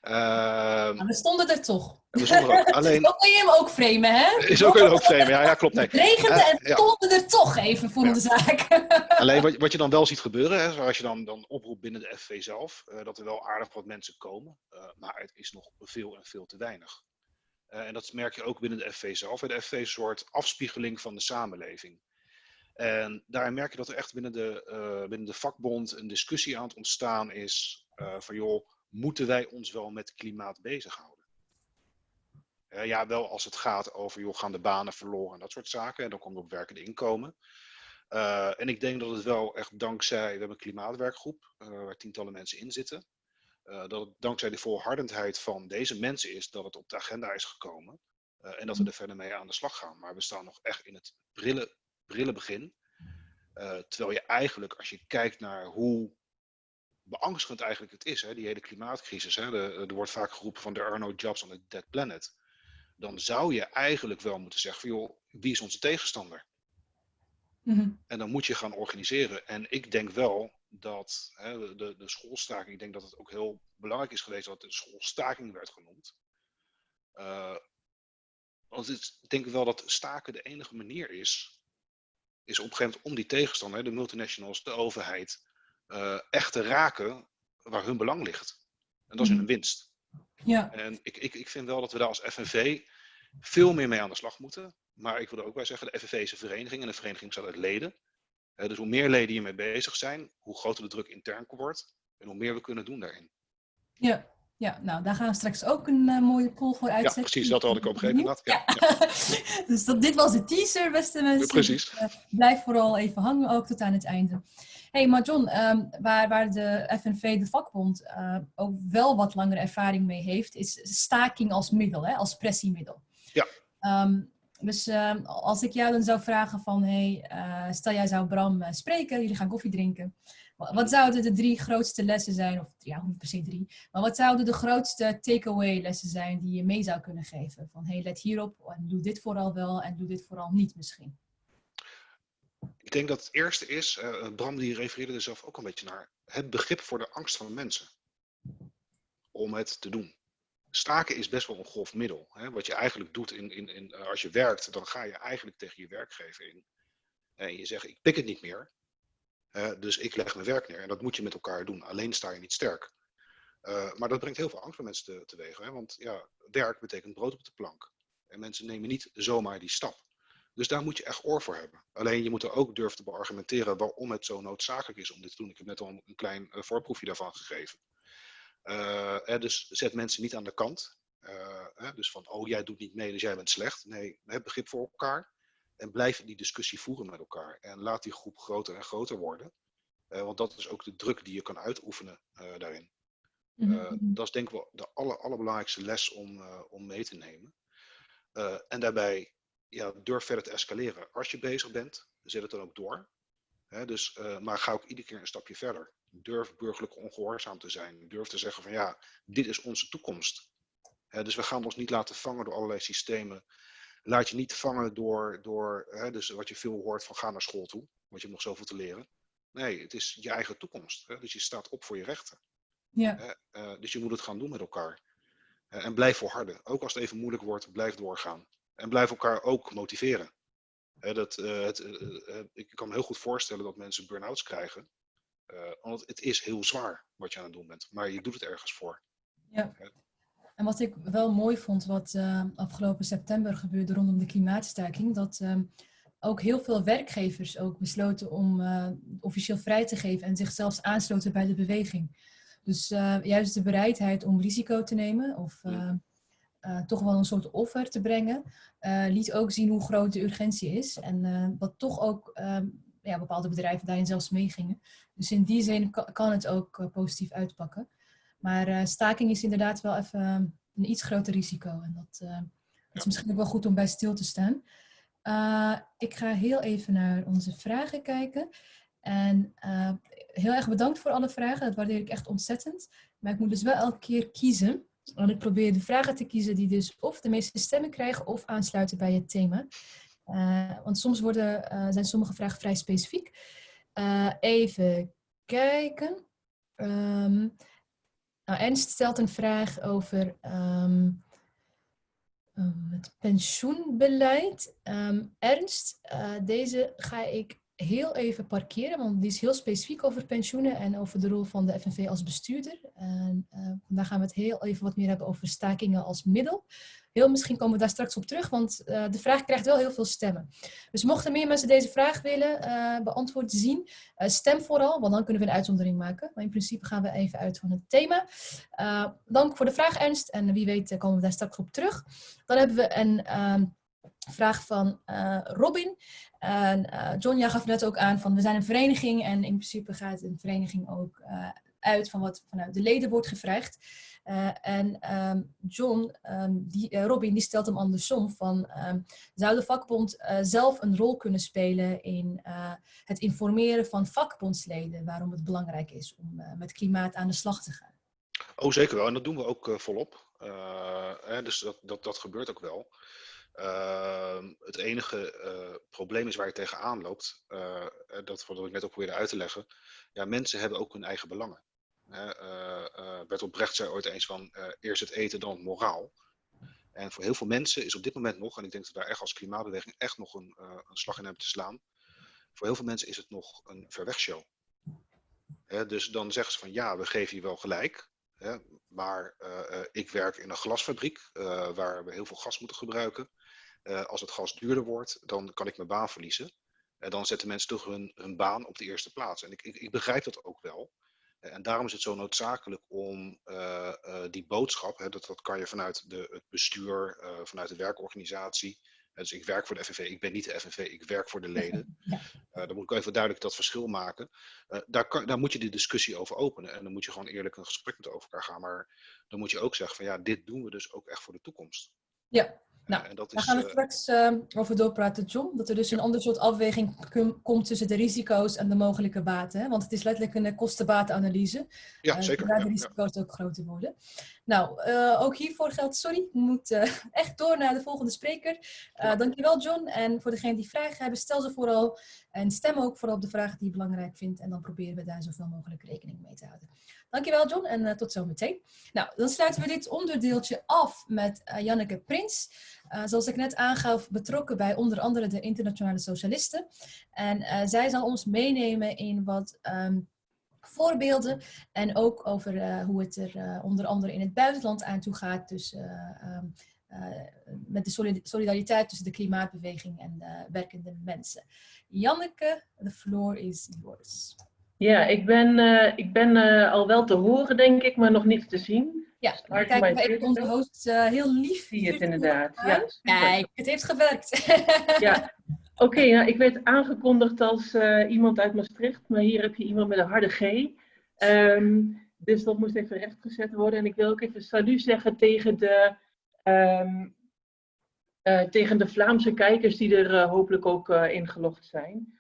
Nou, we stonden er toch. we stonden er ook. Alleen, kun je hem ook framen, hè? is ook een ook vreemd. Ja, ja, klopt. Nee. Het regende Eh, en ja. stonden er toch even voor Ja. de zaak. Alleen wat, wat je dan wel ziet gebeuren, hè, zoals je dan, dan oproept binnen de FV zelf, dat er wel aardig wat mensen komen, maar het is nog veel en veel te weinig. Eh, en dat merk je ook binnen de FV zelf. De FV is een soort afspiegeling van de samenleving. En daarin merk je dat er echt binnen de, eh, binnen de vakbond een discussie aan het ontstaan is eh, van joh, moeten wij ons wel met klimaat bezighouden? Eh, ja, wel als het gaat over joh, gaan de banen verloren en dat soort zaken. En dan komt op werkende inkomen. Uh, en ik denk dat het wel echt dankzij, we hebben een klimaatwerkgroep uh, waar tientallen mensen in zitten. Uh, dat het dankzij de volhardendheid van deze mensen is dat het op de agenda is gekomen. Uh, en dat we er verder mee aan de slag gaan. Maar we staan nog echt in het brille, brille begin. Uh, terwijl je eigenlijk, als je kijkt naar hoe beangstigend eigenlijk het is, hè, die hele klimaatcrisis. Hè, de, er wordt vaak geroepen van there are no jobs on a dead planet. Dan zou je eigenlijk wel moeten zeggen van joh, wie is onze tegenstander? Mhm. En dan moet je gaan organiseren. En ik denk wel dat hè, de, de schoolstaking, ik denk dat het ook heel belangrijk is geweest dat de schoolstaking werd genoemd. Uh, want het, ik denk wel dat staken de enige manier is, is op een gegeven moment om die tegenstander, de multinationals, de overheid, uh, echt te raken waar hun belang ligt. En dat is hun winst. Ja. En ik, ik, ik vind wel dat we daar als FNV veel meer mee aan de slag moeten. Maar ik wil er ook bij zeggen, de FNV is een vereniging en een vereniging bestaat uit leden. Uh, dus hoe meer leden hiermee bezig zijn, hoe groter de druk intern wordt en hoe meer we kunnen doen daarin. Ja, Ja, nou, daar gaan we straks ook een eh, mooie poll voor Ja, uitzetten. precies, dat had ik opgegeven inderdaad. Ja, ja. dus dat, dit was de teaser, beste mensen. precies. Dus, eh, blijf vooral even hangen, ook tot aan het einde. hey, maar John, ehm, waar, waar de FNV, de vakbond, eh, ook wel wat langere ervaring mee heeft, is staking als middel, hè, als pressiemiddel. Ja. Ehm, dus ehm, als ik jou dan zou vragen van, hey, eh, stel jij zou Bram eh, spreken, jullie gaan koffie drinken. Wa- Wat zouden de drie grootste lessen zijn, of ja, niet per se drie, maar wat zouden de grootste takeaway lessen zijn die je mee zou kunnen geven? Van, hey, let hierop en doe dit vooral wel en doe dit vooral niet misschien. Ik denk dat het eerste is, eh, Bram die refereerde er zelf ook een beetje naar, het begrip voor de angst van mensen. Om het te doen. Staken is best wel een grof middel. Hè? Wat je eigenlijk doet in, in, in, eh, als je werkt, dan ga je eigenlijk tegen je werkgever in. En je zegt, ik pik het niet meer. Dus ik leg mijn werk neer. En dat moet je met elkaar doen. Alleen sta je niet sterk. Eh, maar dat brengt heel veel angst bij mensen te, teweeg. Hè? Want ja, werk betekent brood op de plank. En mensen nemen niet zomaar die stap. Dus daar moet je echt oor voor hebben. Alleen je moet er ook durven te beargumenteren waarom het zo noodzakelijk is om dit te doen. Ik heb net al een klein eh, voorproefje daarvan gegeven. Eh, hè, dus zet mensen niet aan de kant. Eh, hè, dus van, oh jij doet niet mee, dus jij bent slecht. Nee, heb begrip voor elkaar. En blijf die discussie voeren met elkaar. En laat die groep groter en groter worden. Eh, want dat is ook de druk die je kan uitoefenen daarin. Eh, dat is denk ik wel de aller, allerbelangrijkste les om, om mee te nemen. En daarbij ja, durf verder te escaleren. Als je bezig bent, zet het dan ook door. Hè, dus, maar ga ook iedere keer een stapje verder. Durf burgerlijk ongehoorzaam te zijn. Durf te zeggen van ja, dit is onze toekomst. Dus we gaan ons niet laten vangen door allerlei systemen. Laat je niet vangen door, door dus wat je veel hoort van ga naar school toe. Want je hebt nog zoveel te leren. Nee, het is je eigen toekomst. Dus je staat op voor je rechten. Ja, eh, dus je moet het gaan doen met elkaar. Eh, en blijf volharden. Ook als het even moeilijk wordt, blijf doorgaan. En blijf elkaar ook motiveren. Dat, eh, het, ik kan me heel goed voorstellen dat mensen burn-outs krijgen. Eh, want het is heel zwaar wat je aan het doen bent. Maar je doet het ergens voor. ja. En wat ik wel mooi vond, wat eh, afgelopen september gebeurde rondom de klimaatstaking, dat ehm, ook heel veel werkgevers ook besloten om eh, officieel vrij te geven en zichzelf aansloten bij de beweging. Dus eh, juist de bereidheid om risico te nemen of eh, eh, toch wel een soort offer te brengen, eh, liet ook zien hoe groot de urgentie is. En eh, dat toch ook ehm, ja, bepaalde bedrijven daarin zelfs meegingen. Dus in die zin kan, het ook eh, positief uitpakken. Maar eh, staking is inderdaad wel even eh, een iets groter risico. En dat, eh, dat is misschien ook wel goed om bij stil te staan. Ik ga heel even naar onze vragen kijken. En heel erg bedankt voor alle vragen. Dat waardeer ik echt ontzettend. Maar ik moet dus wel elke keer kiezen. Want ik probeer de vragen te kiezen die dus of de meeste stemmen krijgen of aansluiten bij het thema. Eh, want soms worden, eh, zijn sommige vragen vrij specifiek. Eh, even kijken. Ehm, nou, Ernst stelt een vraag over ehm, ehm, het pensioenbeleid. Ernst, deze ga ik heel even parkeren, want die is heel specifiek over pensioenen en over de rol van de FNV als bestuurder. En vandaag gaan we het heel even wat meer hebben over stakingen als middel. Heel misschien komen we daar straks op terug, want uh, de vraag krijgt wel heel veel stemmen. Dus mochten meer mensen deze vraag willen uh, beantwoord zien, uh, stem vooral, want dan kunnen we een uitzondering maken. Maar in principe gaan we even uit van het thema. Dank voor de vraag, Ernst. En wie weet komen we daar straks op terug. Dan hebben we een uh, vraag van Robin. John, gaf net ook aan van we zijn een vereniging en in principe gaat een vereniging ook uit van wat vanuit de leden wordt gevraagd. Uh, en um, John, um, die, uh, Robin, die stelt hem andersom van um, zou de vakbond uh, zelf een rol kunnen spelen in het informeren van vakbondsleden waarom het belangrijk is om met klimaat aan de slag te gaan? Oh, zeker wel. En dat doen we ook volop. Hè, dus dat, dat, dat gebeurt ook wel. Het enige probleem is waar je tegenaan loopt, dat wat ik net ook probeerde uit te leggen. Ja, mensen hebben ook hun eigen belangen. Bertolt Brecht zei ooit eens van eerst het eten, dan het moraal. En voor heel veel mensen is op dit moment nog, en ik denk dat we daar echt als klimaatbeweging echt nog een, een slag in hebben te slaan. Voor heel veel mensen is het nog een verwegshow. dus dan zeggen ze van ja, we geven je wel gelijk. maar ik werk in een glasfabriek waar we heel veel gas moeten gebruiken. Als het gas duurder wordt, dan kan ik mijn baan verliezen. En dan zetten mensen toch hun, hun baan op de eerste plaats. En ik, ik, ik, begrijp dat ook wel. En daarom is het zo noodzakelijk om eh, eh, die boodschap, hè, dat, dat kan je vanuit de, het bestuur, eh, vanuit de werkorganisatie. Dus ik werk voor de FNV, ik ben niet de FNV, ik werk voor de leden. Eh, dan moet ik even duidelijk dat verschil maken. Eh, daar, kan, daar moet je de discussie over openen. En dan moet je gewoon eerlijk een gesprek met over elkaar gaan. Maar dan moet je ook zeggen van ja, dit doen we dus ook echt voor de toekomst. Ja, nou, en dat Daar is, gaan we eh, straks eh, over doorpraten, John. Dat er dus een ander soort afweging komt tussen de risico's en de mogelijke baten. Hè? Want het is letterlijk een eh, kostenbatenanalyse. ja, Eh, zeker. Waar de risico's ook groter worden. Nou, ook hiervoor geldt, sorry, we moeten echt door naar de volgende spreker. Dankjewel, John. En voor degenen die vragen hebben, stel ze vooral. En stem ook vooral op de vragen die je belangrijk vindt. En dan proberen we daar zoveel mogelijk rekening mee te houden. Dankjewel, John. En eh, tot zometeen. Nou, dan sluiten we dit onderdeeltje af met eh, Janneke Prins. Eh, zoals ik net aangaf, betrokken bij onder andere de Internationale Socialisten. En eh, zij zal ons meenemen in wat ehm, voorbeelden en ook over eh, hoe het er onder andere in het buitenland aan toe gaat. Dus eh, ehm, eh, met de solid- solidariteit tussen de klimaatbeweging en de werkende mensen. Janneke, the floor is yours. Ja, ik ben, ik ben al wel te horen, denk ik, maar nog niet te zien. Ja, Start dan kijken my we even onze host eh, heel lief. Zie je het inderdaad. Ja. Kijk, het heeft gewerkt. Ja. Oké, nou, ik werd aangekondigd als eh, iemand uit Maastricht, maar hier heb je iemand met een harde G. Ehm, dus dat moest even rechtgezet worden. En ik wil ook even salut zeggen tegen de, ehm, eh, tegen de Vlaamse kijkers die er hopelijk ook ingelogd zijn.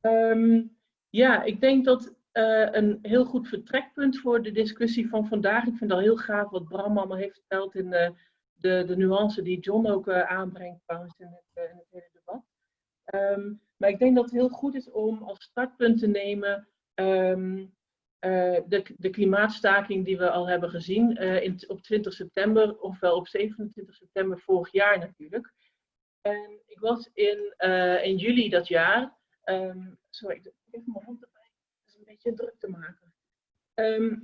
Ehm, ja, ik denk dat eh, een heel goed vertrekpunt voor de discussie van vandaag. Ik vind al heel gaaf wat Bram allemaal heeft verteld in de, de, de nuance die John ook eh, aanbrengt trouwens in het, eh, in het hele debat. Ehm, maar ik denk dat het heel goed is om als startpunt te nemen ehm, eh, de, de klimaatstaking die we al hebben gezien eh, in, op 20 september, ofwel op 27 september vorig jaar natuurlijk. En ik was in, eh, in juli dat jaar, ehm, sorry, even mijn hand erbij, het is een beetje druk te maken. Ehm,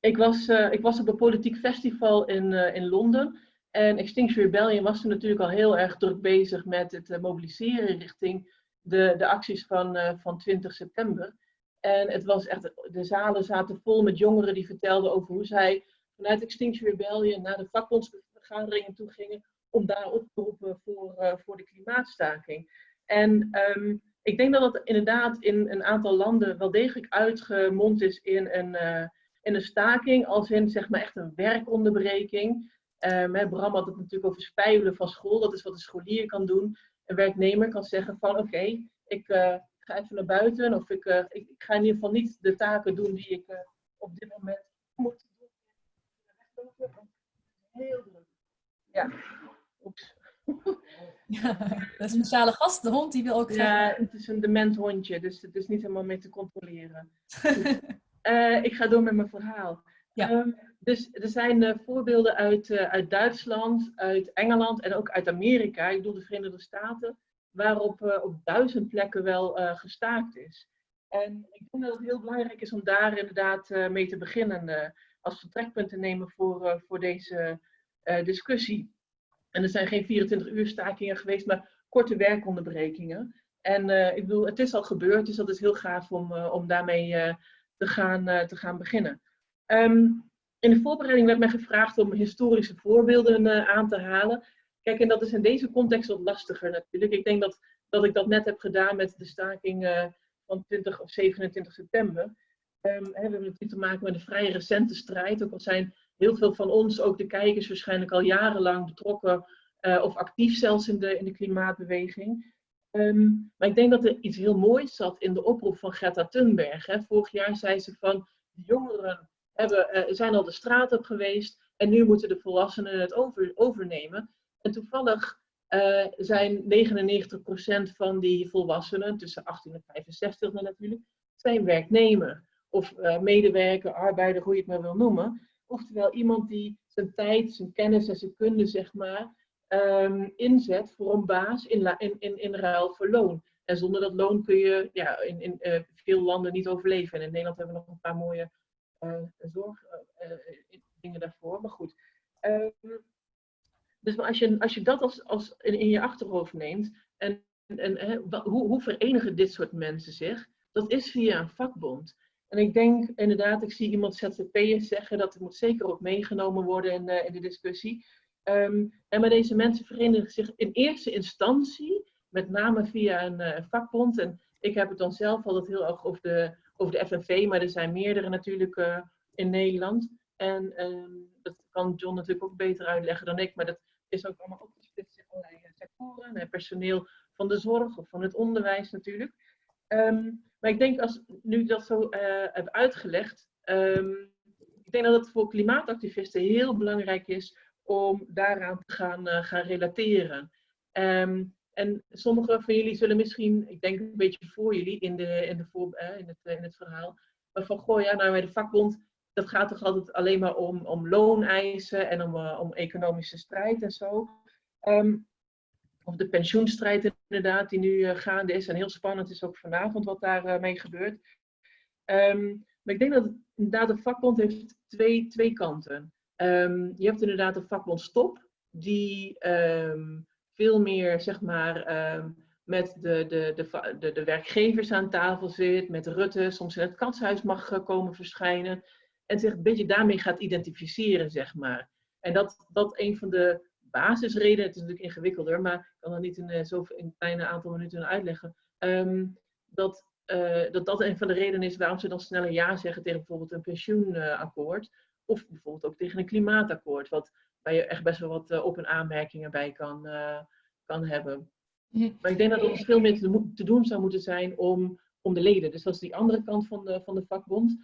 ik, was, eh, ik was op een politiek festival in, eh, in Londen. En Extinction Rebellion was toen natuurlijk al heel erg druk bezig met het eh, mobiliseren richting de, de acties van, van 20 september. En het was echt, de zalen zaten vol met jongeren die vertelden over hoe zij vanuit Extinction Rebellion naar de vakbondsvergaderingen toe gingen om daar op te roepen voor, voor de klimaatstaking. En ehm, ik denk dat dat inderdaad in een aantal landen wel degelijk uitgemond is in een, eh, in een staking, als in zeg maar echt een werkonderbreking. Ehm, hè, Bram had het natuurlijk over spijbelen van school, dat is wat een scholier kan doen. Een werknemer kan zeggen van oké, ik eh, ga even naar buiten of ik, eh, ik, ik ga in ieder geval niet de taken doen die ik op dit moment moet doen. Heel druk. Ja. Oeps. Ja, dat is een speciale gast, de hond, die wil ook graag. Ja, het is een dement hondje, dus het is niet helemaal mee te controleren. Eh, ik ga door met mijn verhaal. Ja. Ehm, dus er zijn eh, voorbeelden uit, eh, uit Duitsland, uit Engeland en ook uit Amerika, ik bedoel de Verenigde Staten, waarop op duizend plekken wel gestaakt is. En ik denk dat het heel belangrijk is om daar inderdaad mee te beginnen als vertrekpunt te nemen voor, voor deze discussie. En er zijn geen 24 uur stakingen geweest, maar korte werkonderbrekingen. En eh, ik bedoel, het is al gebeurd, dus dat is heel gaaf om, eh, om daarmee eh, te, gaan, te gaan beginnen. Ehm, in de voorbereiding werd mij gevraagd om historische voorbeelden aan te halen. Kijk, en dat is in deze context wat lastiger natuurlijk. Ik denk dat, dat ik dat net heb gedaan met de staking van 20 of 27 september. Ehm, hè, we hebben natuurlijk te maken met een vrij recente strijd. Ook al zijn heel veel van ons, ook de kijkers, waarschijnlijk al jarenlang betrokken eh, of actief zelfs in de, in de klimaatbeweging. Ehm, maar ik denk dat er iets heel moois zat in de oproep van Greta Thunberg. Hè. Vorig jaar zei ze van de jongeren hebben, eh, zijn al de straat op geweest en nu moeten de volwassenen het over, overnemen. En toevallig eh, zijn 99% van die volwassenen, tussen 18 en 65 dan natuurlijk, zijn werknemer. Of medewerker, arbeider, hoe je het maar wil noemen. Oftewel iemand die zijn tijd, zijn kennis en zijn kunde, zeg maar, ehm, inzet voor een baas in, in, in, ruil voor loon. En zonder dat loon kun je ja, in, in eh, veel landen niet overleven. En in Nederland hebben we nog een paar mooie eh zorg, eh, daarvoor. Maar goed. Ehm, dus maar als, je, als je dat als, als in, je achterhoofd neemt, en, en wa- hoe, hoe verenigen dit soort mensen zich? Dat is via een vakbond. En ik denk inderdaad, ik zie iemand ZZP'ers zeggen dat het moet zeker ook meegenomen worden in, de, in de discussie. Ehm, en maar deze mensen verenigen zich in eerste instantie, met name via een uh, vakbond. En ik heb het dan zelf altijd heel erg over de, over de FNV, maar er zijn meerdere natuurlijk uh, in Nederland. En um, dat kan John natuurlijk ook beter uitleggen dan ik, maar dat is ook allemaal opgesplitst in allerlei sectoren. En personeel van de zorg of van het onderwijs natuurlijk. Um, maar ik denk als nu dat zo uh, heb uitgelegd, um, ik denk dat het voor klimaatactivisten heel belangrijk is om daaraan te gaan, uh, gaan relateren. Um, en sommige van jullie zullen misschien, ik denk een beetje voor jullie in, de, in, de voor, uh, in, het, in het verhaal, van goh, ja, nou bij de vakbond, dat gaat toch altijd alleen maar om, om looneisen en om, om economische strijd en zo. Um, of de pensioenstrijd inderdaad, die nu uh, gaande is. En heel spannend is ook vanavond wat daarmee uh, mee gebeurt. Um, maar ik denk dat het, inderdaad een vakbond heeft twee, twee kanten. Um, je hebt inderdaad de vakbond Stop, die um, veel meer zeg maar met de, de, de, de, de werkgevers aan tafel zit, met Rutte, soms in het katshuis mag uh, komen verschijnen. En zich een beetje daarmee gaat identificeren, zeg maar. En dat, dat een van de basisreden, het is natuurlijk ingewikkelder, maar kan dat niet in, uh, zo in een kleine aantal minuten uitleggen, um, dat, uh, dat dat een van de redenen is waarom ze dan sneller ja zeggen tegen bijvoorbeeld een pensioenakkoord, of bijvoorbeeld ook tegen een klimaatakkoord, wat, waar je echt best wel wat uh, op- en aanmerkingen bij kan, kan hebben. Maar ik denk dat er ons veel meer te, te, doen zou moeten zijn om, om de leden. Dus dat is die andere kant van de, van de vakbond.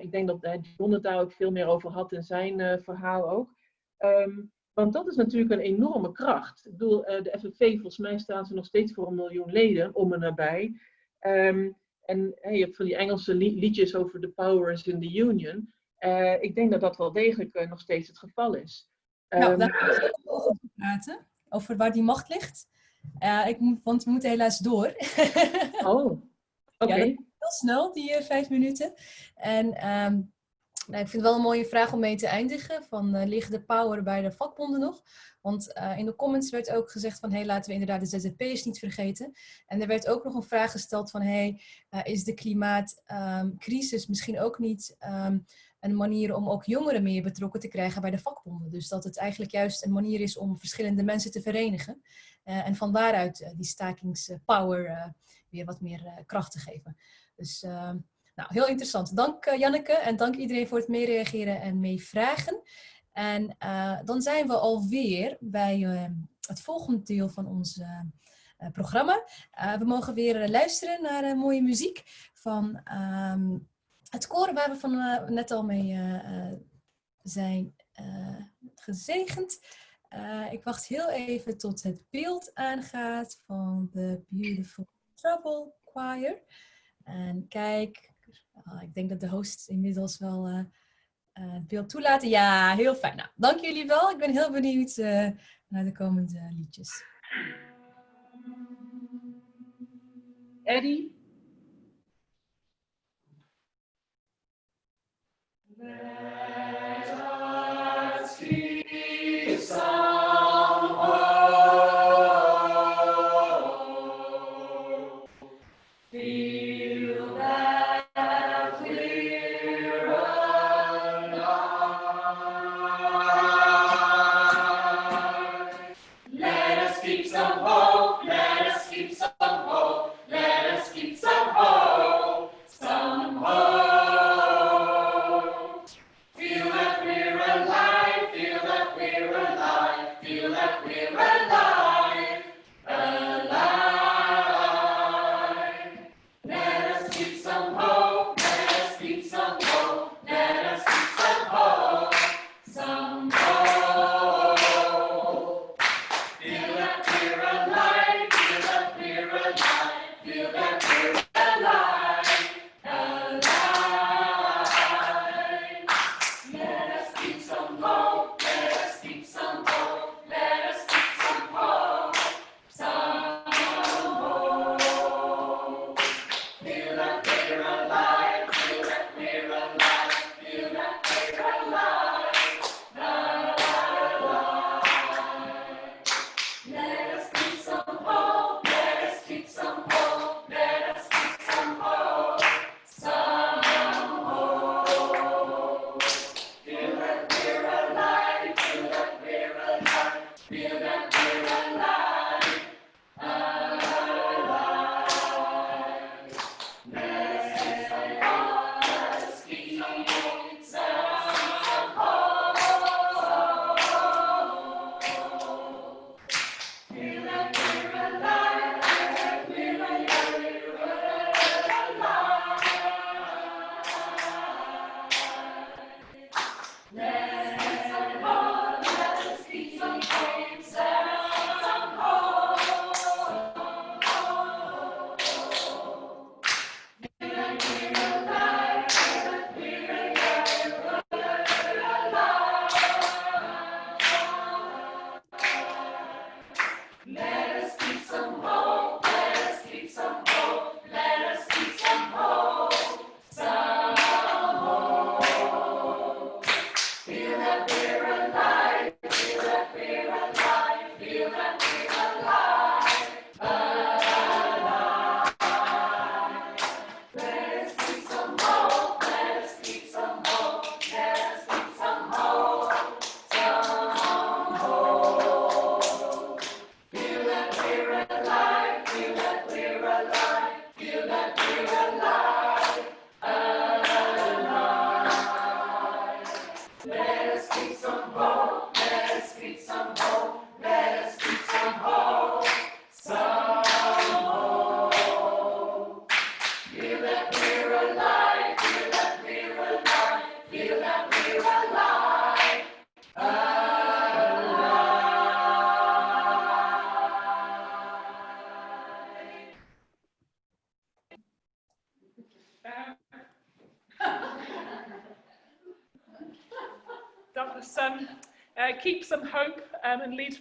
ik denk dat John het daar ook veel meer over had in zijn verhaal ook. Um, want dat is natuurlijk een enorme kracht. Ik bedoel, de FNV, volgens mij staan ze nog steeds voor een miljoen leden, om en nabij. Um, en hey, je hebt van die Engelse liedjes over the powers in the union. Uh, ik denk dat dat wel degelijk uh, nog steeds het geval is. Um, nou, daar gaan we over praten. Over waar die macht ligt. Uh, ik moet, want we moeten helaas door. oh, oké. Okay. Ja, heel snel, die vijf minuten. En um, nou, ik vind het wel een mooie vraag om mee te eindigen. Van, uh, ligt de power bij de vakbonden nog? Want uh, in de comments werd ook gezegd van... hé, hey, laten we inderdaad de ZZP'ers niet vergeten. En er werd ook nog een vraag gesteld van... hé, hey, uh, is de klimaatcrisis um, misschien ook niet um, een manier... om ook jongeren meer betrokken te krijgen bij de vakbonden? Dus dat het eigenlijk juist een manier is om verschillende mensen te verenigen. en van daaruit die stakingspower weer wat meer kracht te geven. Dus... Nou, heel interessant. Dank uh, Janneke en dank iedereen voor het meereageren en meevragen. En uh, dan zijn we alweer bij uh, het volgende deel van ons programma. we mogen weer luisteren naar mooie muziek van um, het koor waar we van net al mee zijn gezegend. ik wacht heel even tot het beeld aangaat van de Beautiful Trouble Choir. En kijk, Oh, ik denk dat de host inmiddels wel uh, uh, het beeld toelaten. Ja, heel fijn. Nou, dank jullie wel. Ik ben heel benieuwd uh, naar de komende liedjes. Eddie?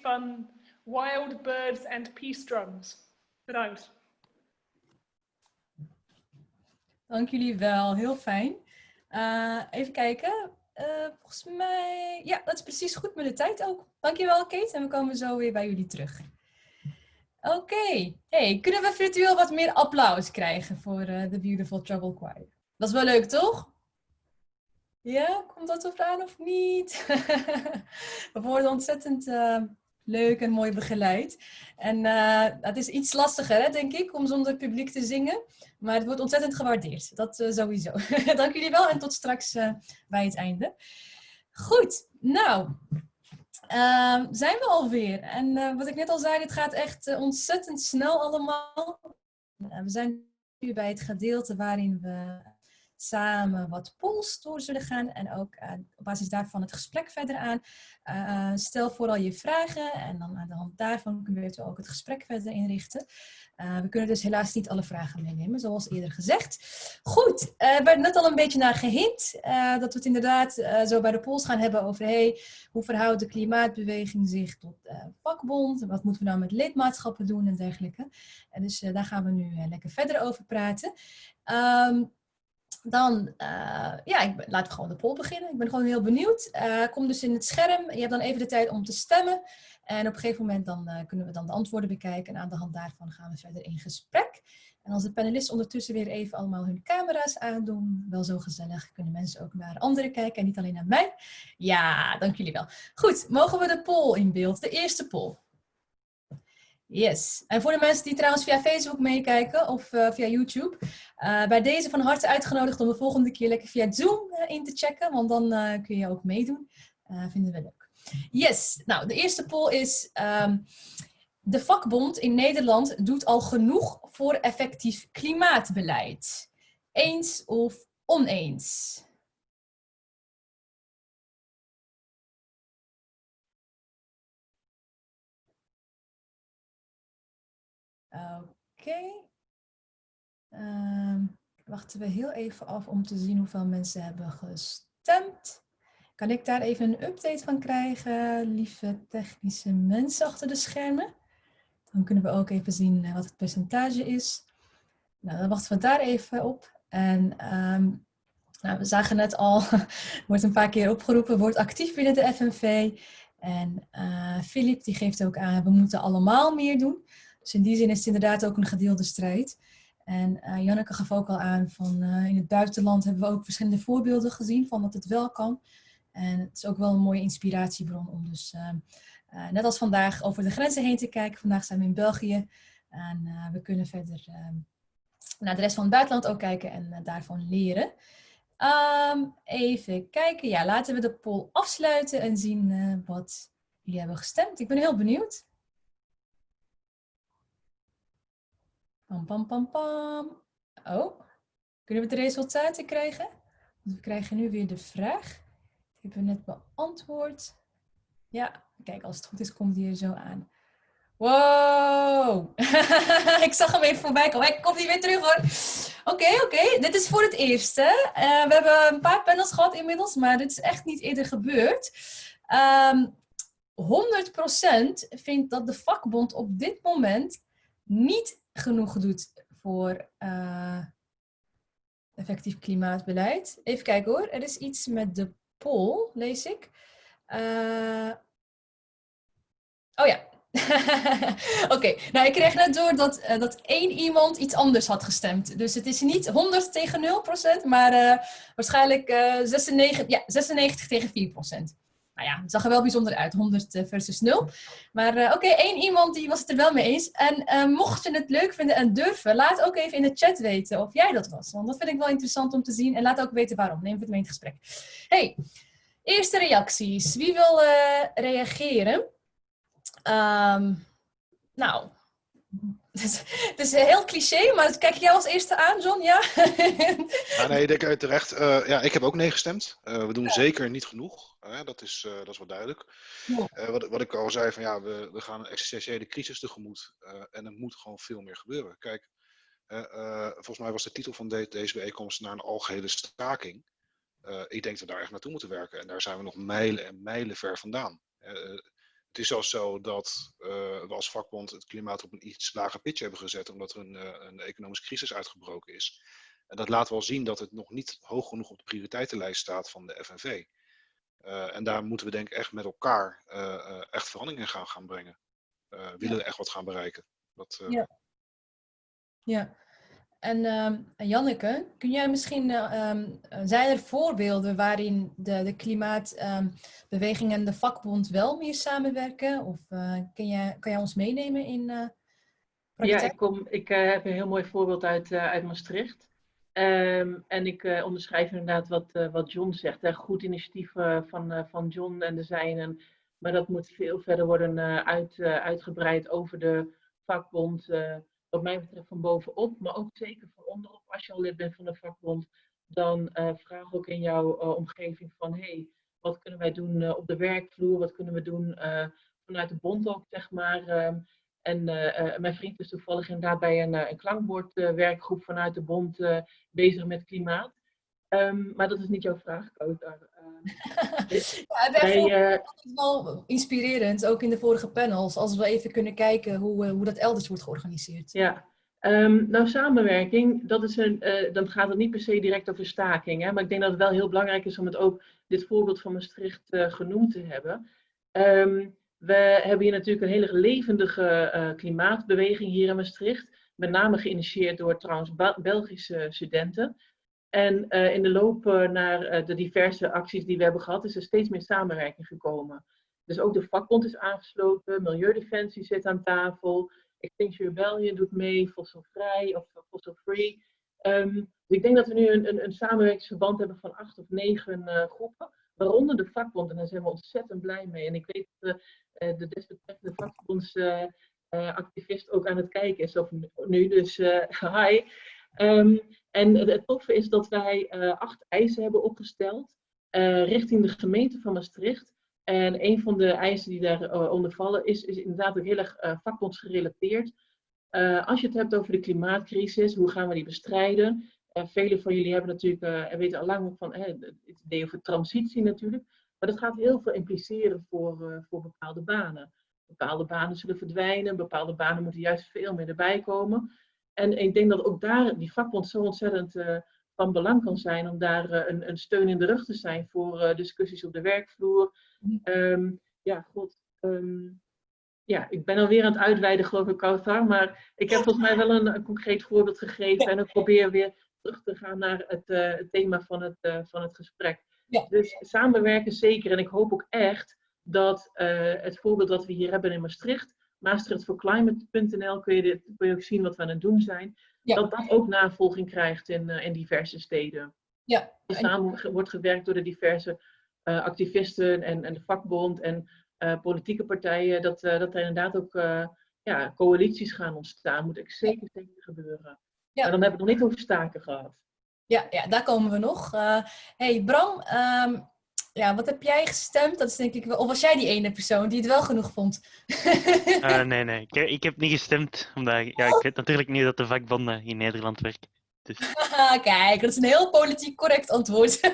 Van Wild Birds and Peace Drums. Bedankt. Dank jullie wel, heel fijn. Eh, even kijken. Eh, volgens mij, ja, dat is precies goed met de tijd ook. Dankjewel Kate en we komen zo weer bij jullie terug. Oké, hey, kunnen we virtueel wat meer applaus krijgen voor eh, The Beautiful Trouble Choir? Dat is wel leuk, toch? Ja, komt dat op aan of niet? we worden ontzettend eh, leuk en mooi begeleid. En eh, het is iets lastiger, hè, denk ik, om zonder publiek te zingen. Maar het wordt ontzettend gewaardeerd. Dat eh, sowieso. Dank jullie wel en tot straks eh, bij het einde. Goed, nou, ehm, zijn we alweer. En wat ik net al zei, het gaat echt ontzettend snel allemaal. We zijn nu bij het gedeelte waarin we samen wat polls door zullen gaan en ook eh, op basis daarvan het gesprek verder aan. Eh, stel vooral je vragen en dan aan de hand daarvan kunnen we ook het gesprek verder inrichten. Eh, we kunnen dus helaas niet alle vragen meenemen, zoals eerder gezegd. Goed, er werd net al een beetje naar gehint eh, dat we het inderdaad zo bij de polls gaan hebben over hey, hoe verhoudt de klimaatbeweging zich tot vakbond? Wat moeten we nou met lidmaatschappen doen en dergelijke? En dus daar gaan we nu lekker verder over praten. Ehm, dan, eh, ja, ik ben, laten we gewoon de poll beginnen. Ik ben gewoon heel benieuwd. Eh, kom dus in het scherm. Je hebt dan even de tijd om te stemmen. En op een gegeven moment dan, eh, kunnen we dan de antwoorden bekijken. En aan de hand daarvan gaan we verder in gesprek. En als de panelisten ondertussen weer even allemaal hun camera's aandoen. Wel zo gezellig. Kunnen mensen ook naar anderen kijken en niet alleen naar mij. Ja, dank jullie wel. Goed, mogen we de poll in beeld? De eerste poll. Yes. En voor de mensen die trouwens via Facebook meekijken of via YouTube, eh, bij deze van harte uitgenodigd om de volgende keer lekker via Zoom eh, in te checken, want dan eh, kun je ook meedoen. Vinden we leuk. Yes. Nou, de eerste poll is: ehm, de vakbond in Nederland doet al genoeg voor effectief klimaatbeleid. Eens of oneens? Oké. Ehm, wachten we heel even af om te zien hoeveel mensen hebben gestemd. Kan ik daar even een update van krijgen, lieve technische mensen achter de schermen? Dan kunnen we ook even zien eh, wat het percentage is. Nou, dan wachten we daar even op. En ehm, nou, we zagen net al, wordt een paar keer opgeroepen, wordt actief binnen de FNV. En eh Filip die geeft ook aan, we moeten allemaal meer doen. Dus in die zin is het inderdaad ook een gedeelde strijd. En eh, Janneke gaf ook al aan van eh, in het buitenland hebben we ook verschillende voorbeelden gezien van dat het wel kan. En het is ook wel een mooie inspiratiebron om dus eh, net als vandaag over de grenzen heen te kijken. Vandaag zijn we in België en we kunnen verder naar de rest van het buitenland ook kijken en daarvan leren. Ehm, even kijken, ja, laten we de poll afsluiten en zien wat jullie hebben gestemd. Ik ben heel benieuwd. Pam, pam, pam, pam. Oh, kunnen we de resultaten krijgen? Want we krijgen nu weer de vraag. Die hebben we net beantwoord. Ja, kijk, als het goed is, komt die er zo aan. Wow! ik zag hem even voorbij komen. Hij komt niet weer terug hoor. Oké, oké. Dit is voor het eerst. Hè? Eh, we hebben een paar panels gehad inmiddels, maar dit is echt niet eerder gebeurd. Ehm 100% vindt dat de vakbond op dit moment niet genoeg doet voor eh, effectief klimaatbeleid. Even kijken hoor. Er is iets met de poll, lees ik. Eh, oh ja. Oké, nou ik kreeg net door dat, eh, dat één iemand iets anders had gestemd. Dus het is niet 100 tegen 0 procent, maar waarschijnlijk eh 96, ja, 96 tegen 4 procent. Nou ja, het zag er wel bijzonder uit, 100 versus 0. Maar eh, oké, één iemand die was het er wel mee eens. En eh, mocht je het leuk vinden en durven, laat ook even in de chat weten of jij dat was. Want dat vind ik wel interessant om te zien. En laat ook weten waarom. Neem het mee in gesprek. Hey, eerste reacties. Wie wil eh, reageren? Ehm, nou, het is heel cliché, maar kijk jij als eerste aan, John? Ja? Ja, nee, ik denk uit terecht. Eh, ja, ik heb ook nee gestemd. Eh, we doen zeker niet genoeg. dat, is, eh, dat is wel duidelijk. Ja. Wat, wat ik al zei, van ja, we, we gaan een existentiële crisis tegemoet. en er moet gewoon veel meer gebeuren. Kijk, volgens mij was de titel van de- deze bijeenkomst naar een algehele staking. Ik denk dat we daar echt naartoe moeten werken. En daar zijn we nog mijlen en mijlen ver vandaan. Het is zelfs zo dat eh, we als vakbond het klimaat op een iets lager pitje hebben gezet, omdat er een, eh, een economische crisis uitgebroken is. En dat laat wel zien dat het nog niet hoog genoeg op de prioriteitenlijst staat van de FNV. Eh, en daar moeten we denk ik echt met elkaar echt verandering in gaan, gaan brengen. Willen we echt wat gaan bereiken. Dat, Ja. Ja. En ehm, en Janneke, kun jij misschien, eh, ehm, zijn er voorbeelden waarin de, de klimaatbeweging en de vakbond wel meer samenwerken? Of eh, kun jij, kan jij ons meenemen in eh Ja, praktijk? ik, kom, ik heb een heel mooi voorbeeld uit, uit Maastricht. Ehm, en ik onderschrijf inderdaad wat, wat John zegt. Hè. Goed initiatief van, van John en de zijnen. Maar dat moet veel verder worden uit, uitgebreid over de vakbond. Wat mij betreft van bovenop, maar ook zeker van onderop. Als je al lid bent van de vakbond, dan eh, vraag ook in jouw eh, omgeving van... Hey, wat kunnen wij doen eh, op de werkvloer? Wat kunnen we doen vanuit de bond ook, zeg maar? Ehm, en mijn vriend is toevallig inderdaad bij een, een klankbordwerkgroep vanuit de bond bezig met klimaat. Um, maar dat is niet jouw vraag. Uh, ja, wij, uh, het is wel inspirerend, ook in de vorige panels, als we even kunnen kijken hoe, uh, hoe dat elders wordt georganiseerd. Ja, um, nou samenwerking, dat is een, uh, dan gaat het niet per se direct over staking. Hè, maar ik denk dat het wel heel belangrijk is om het ook, dit voorbeeld van Maastricht, genoemd te hebben. Um, we hebben hier natuurlijk een hele levendige klimaatbeweging hier in Maastricht. Met name geïnitieerd door trouwens Belgische studenten. En uh, in de loop uh, naar de diverse acties die we hebben gehad, is er steeds meer samenwerking gekomen. Dus ook de vakbond is aangesloten, Milieudefensie zit aan tafel, Extinction Rebellion doet mee, Fossil Vrij of Fossil Free. Um, dus ik denk dat we nu een, een, een samenwerkingsverband hebben van acht of negen groepen waaronder de vakbond. En daar zijn we ontzettend blij mee. En ik weet dat de desbetreffende vakbondsactivist uh, ook aan het kijken is, of nu, dus hi. Um, en het toffe is dat wij acht eisen hebben opgesteld richting de gemeente van Maastricht. En een van de eisen die daaronder vallen is, is inderdaad ook heel erg vakbondsgerelateerd. als je het hebt over de klimaatcrisis, hoe gaan we die bestrijden? Velen van jullie hebben natuurlijk, uh, weten al lang van het idee over transitie natuurlijk. Maar dat gaat heel veel impliceren voor, voor bepaalde banen. Bepaalde banen zullen verdwijnen, bepaalde banen moeten juist veel meer erbij komen. En ik denk dat ook daar die vakbond zo ontzettend van belang kan zijn om daar een, een, steun in de rug te zijn voor discussies op de werkvloer. Um, ja, god. Um, ja, ik ben alweer aan het uitweiden, geloof ik, Kautar. Maar ik heb volgens mij wel een, een concreet voorbeeld gegeven. En ik probeer weer terug te gaan naar het, uh, het thema van het, uh, van het gesprek. Ja. Dus samenwerken zeker. En ik hoop ook echt dat uh, het voorbeeld dat we hier hebben in Maastricht, maastrichtforclimate.nl, kun, je dit, kun je ook zien wat we aan het doen zijn, ja. dat dat ook navolging krijgt in, in diverse steden. Ja. Dus samen wordt gewerkt door de diverse activisten en, en de vakbond en politieke partijen, dat, dat er inderdaad ook ja, coalities gaan ontstaan. Moet ik zeker, zeker gebeuren. Ja. En dan hebben we het nog niet over staken gehad. Ja, ja daar komen we nog. Hey Bram, um, ja, wat heb jij gestemd? Dat is denk ik wel. Of was jij die ene persoon die het wel genoeg vond? uh, nee, nee. Ik, ik, heb niet gestemd. Omdat ja, ik weet natuurlijk niet dat de vakbonden in Nederland werken. Dus. Kijk, dat is een heel politiek correct antwoord.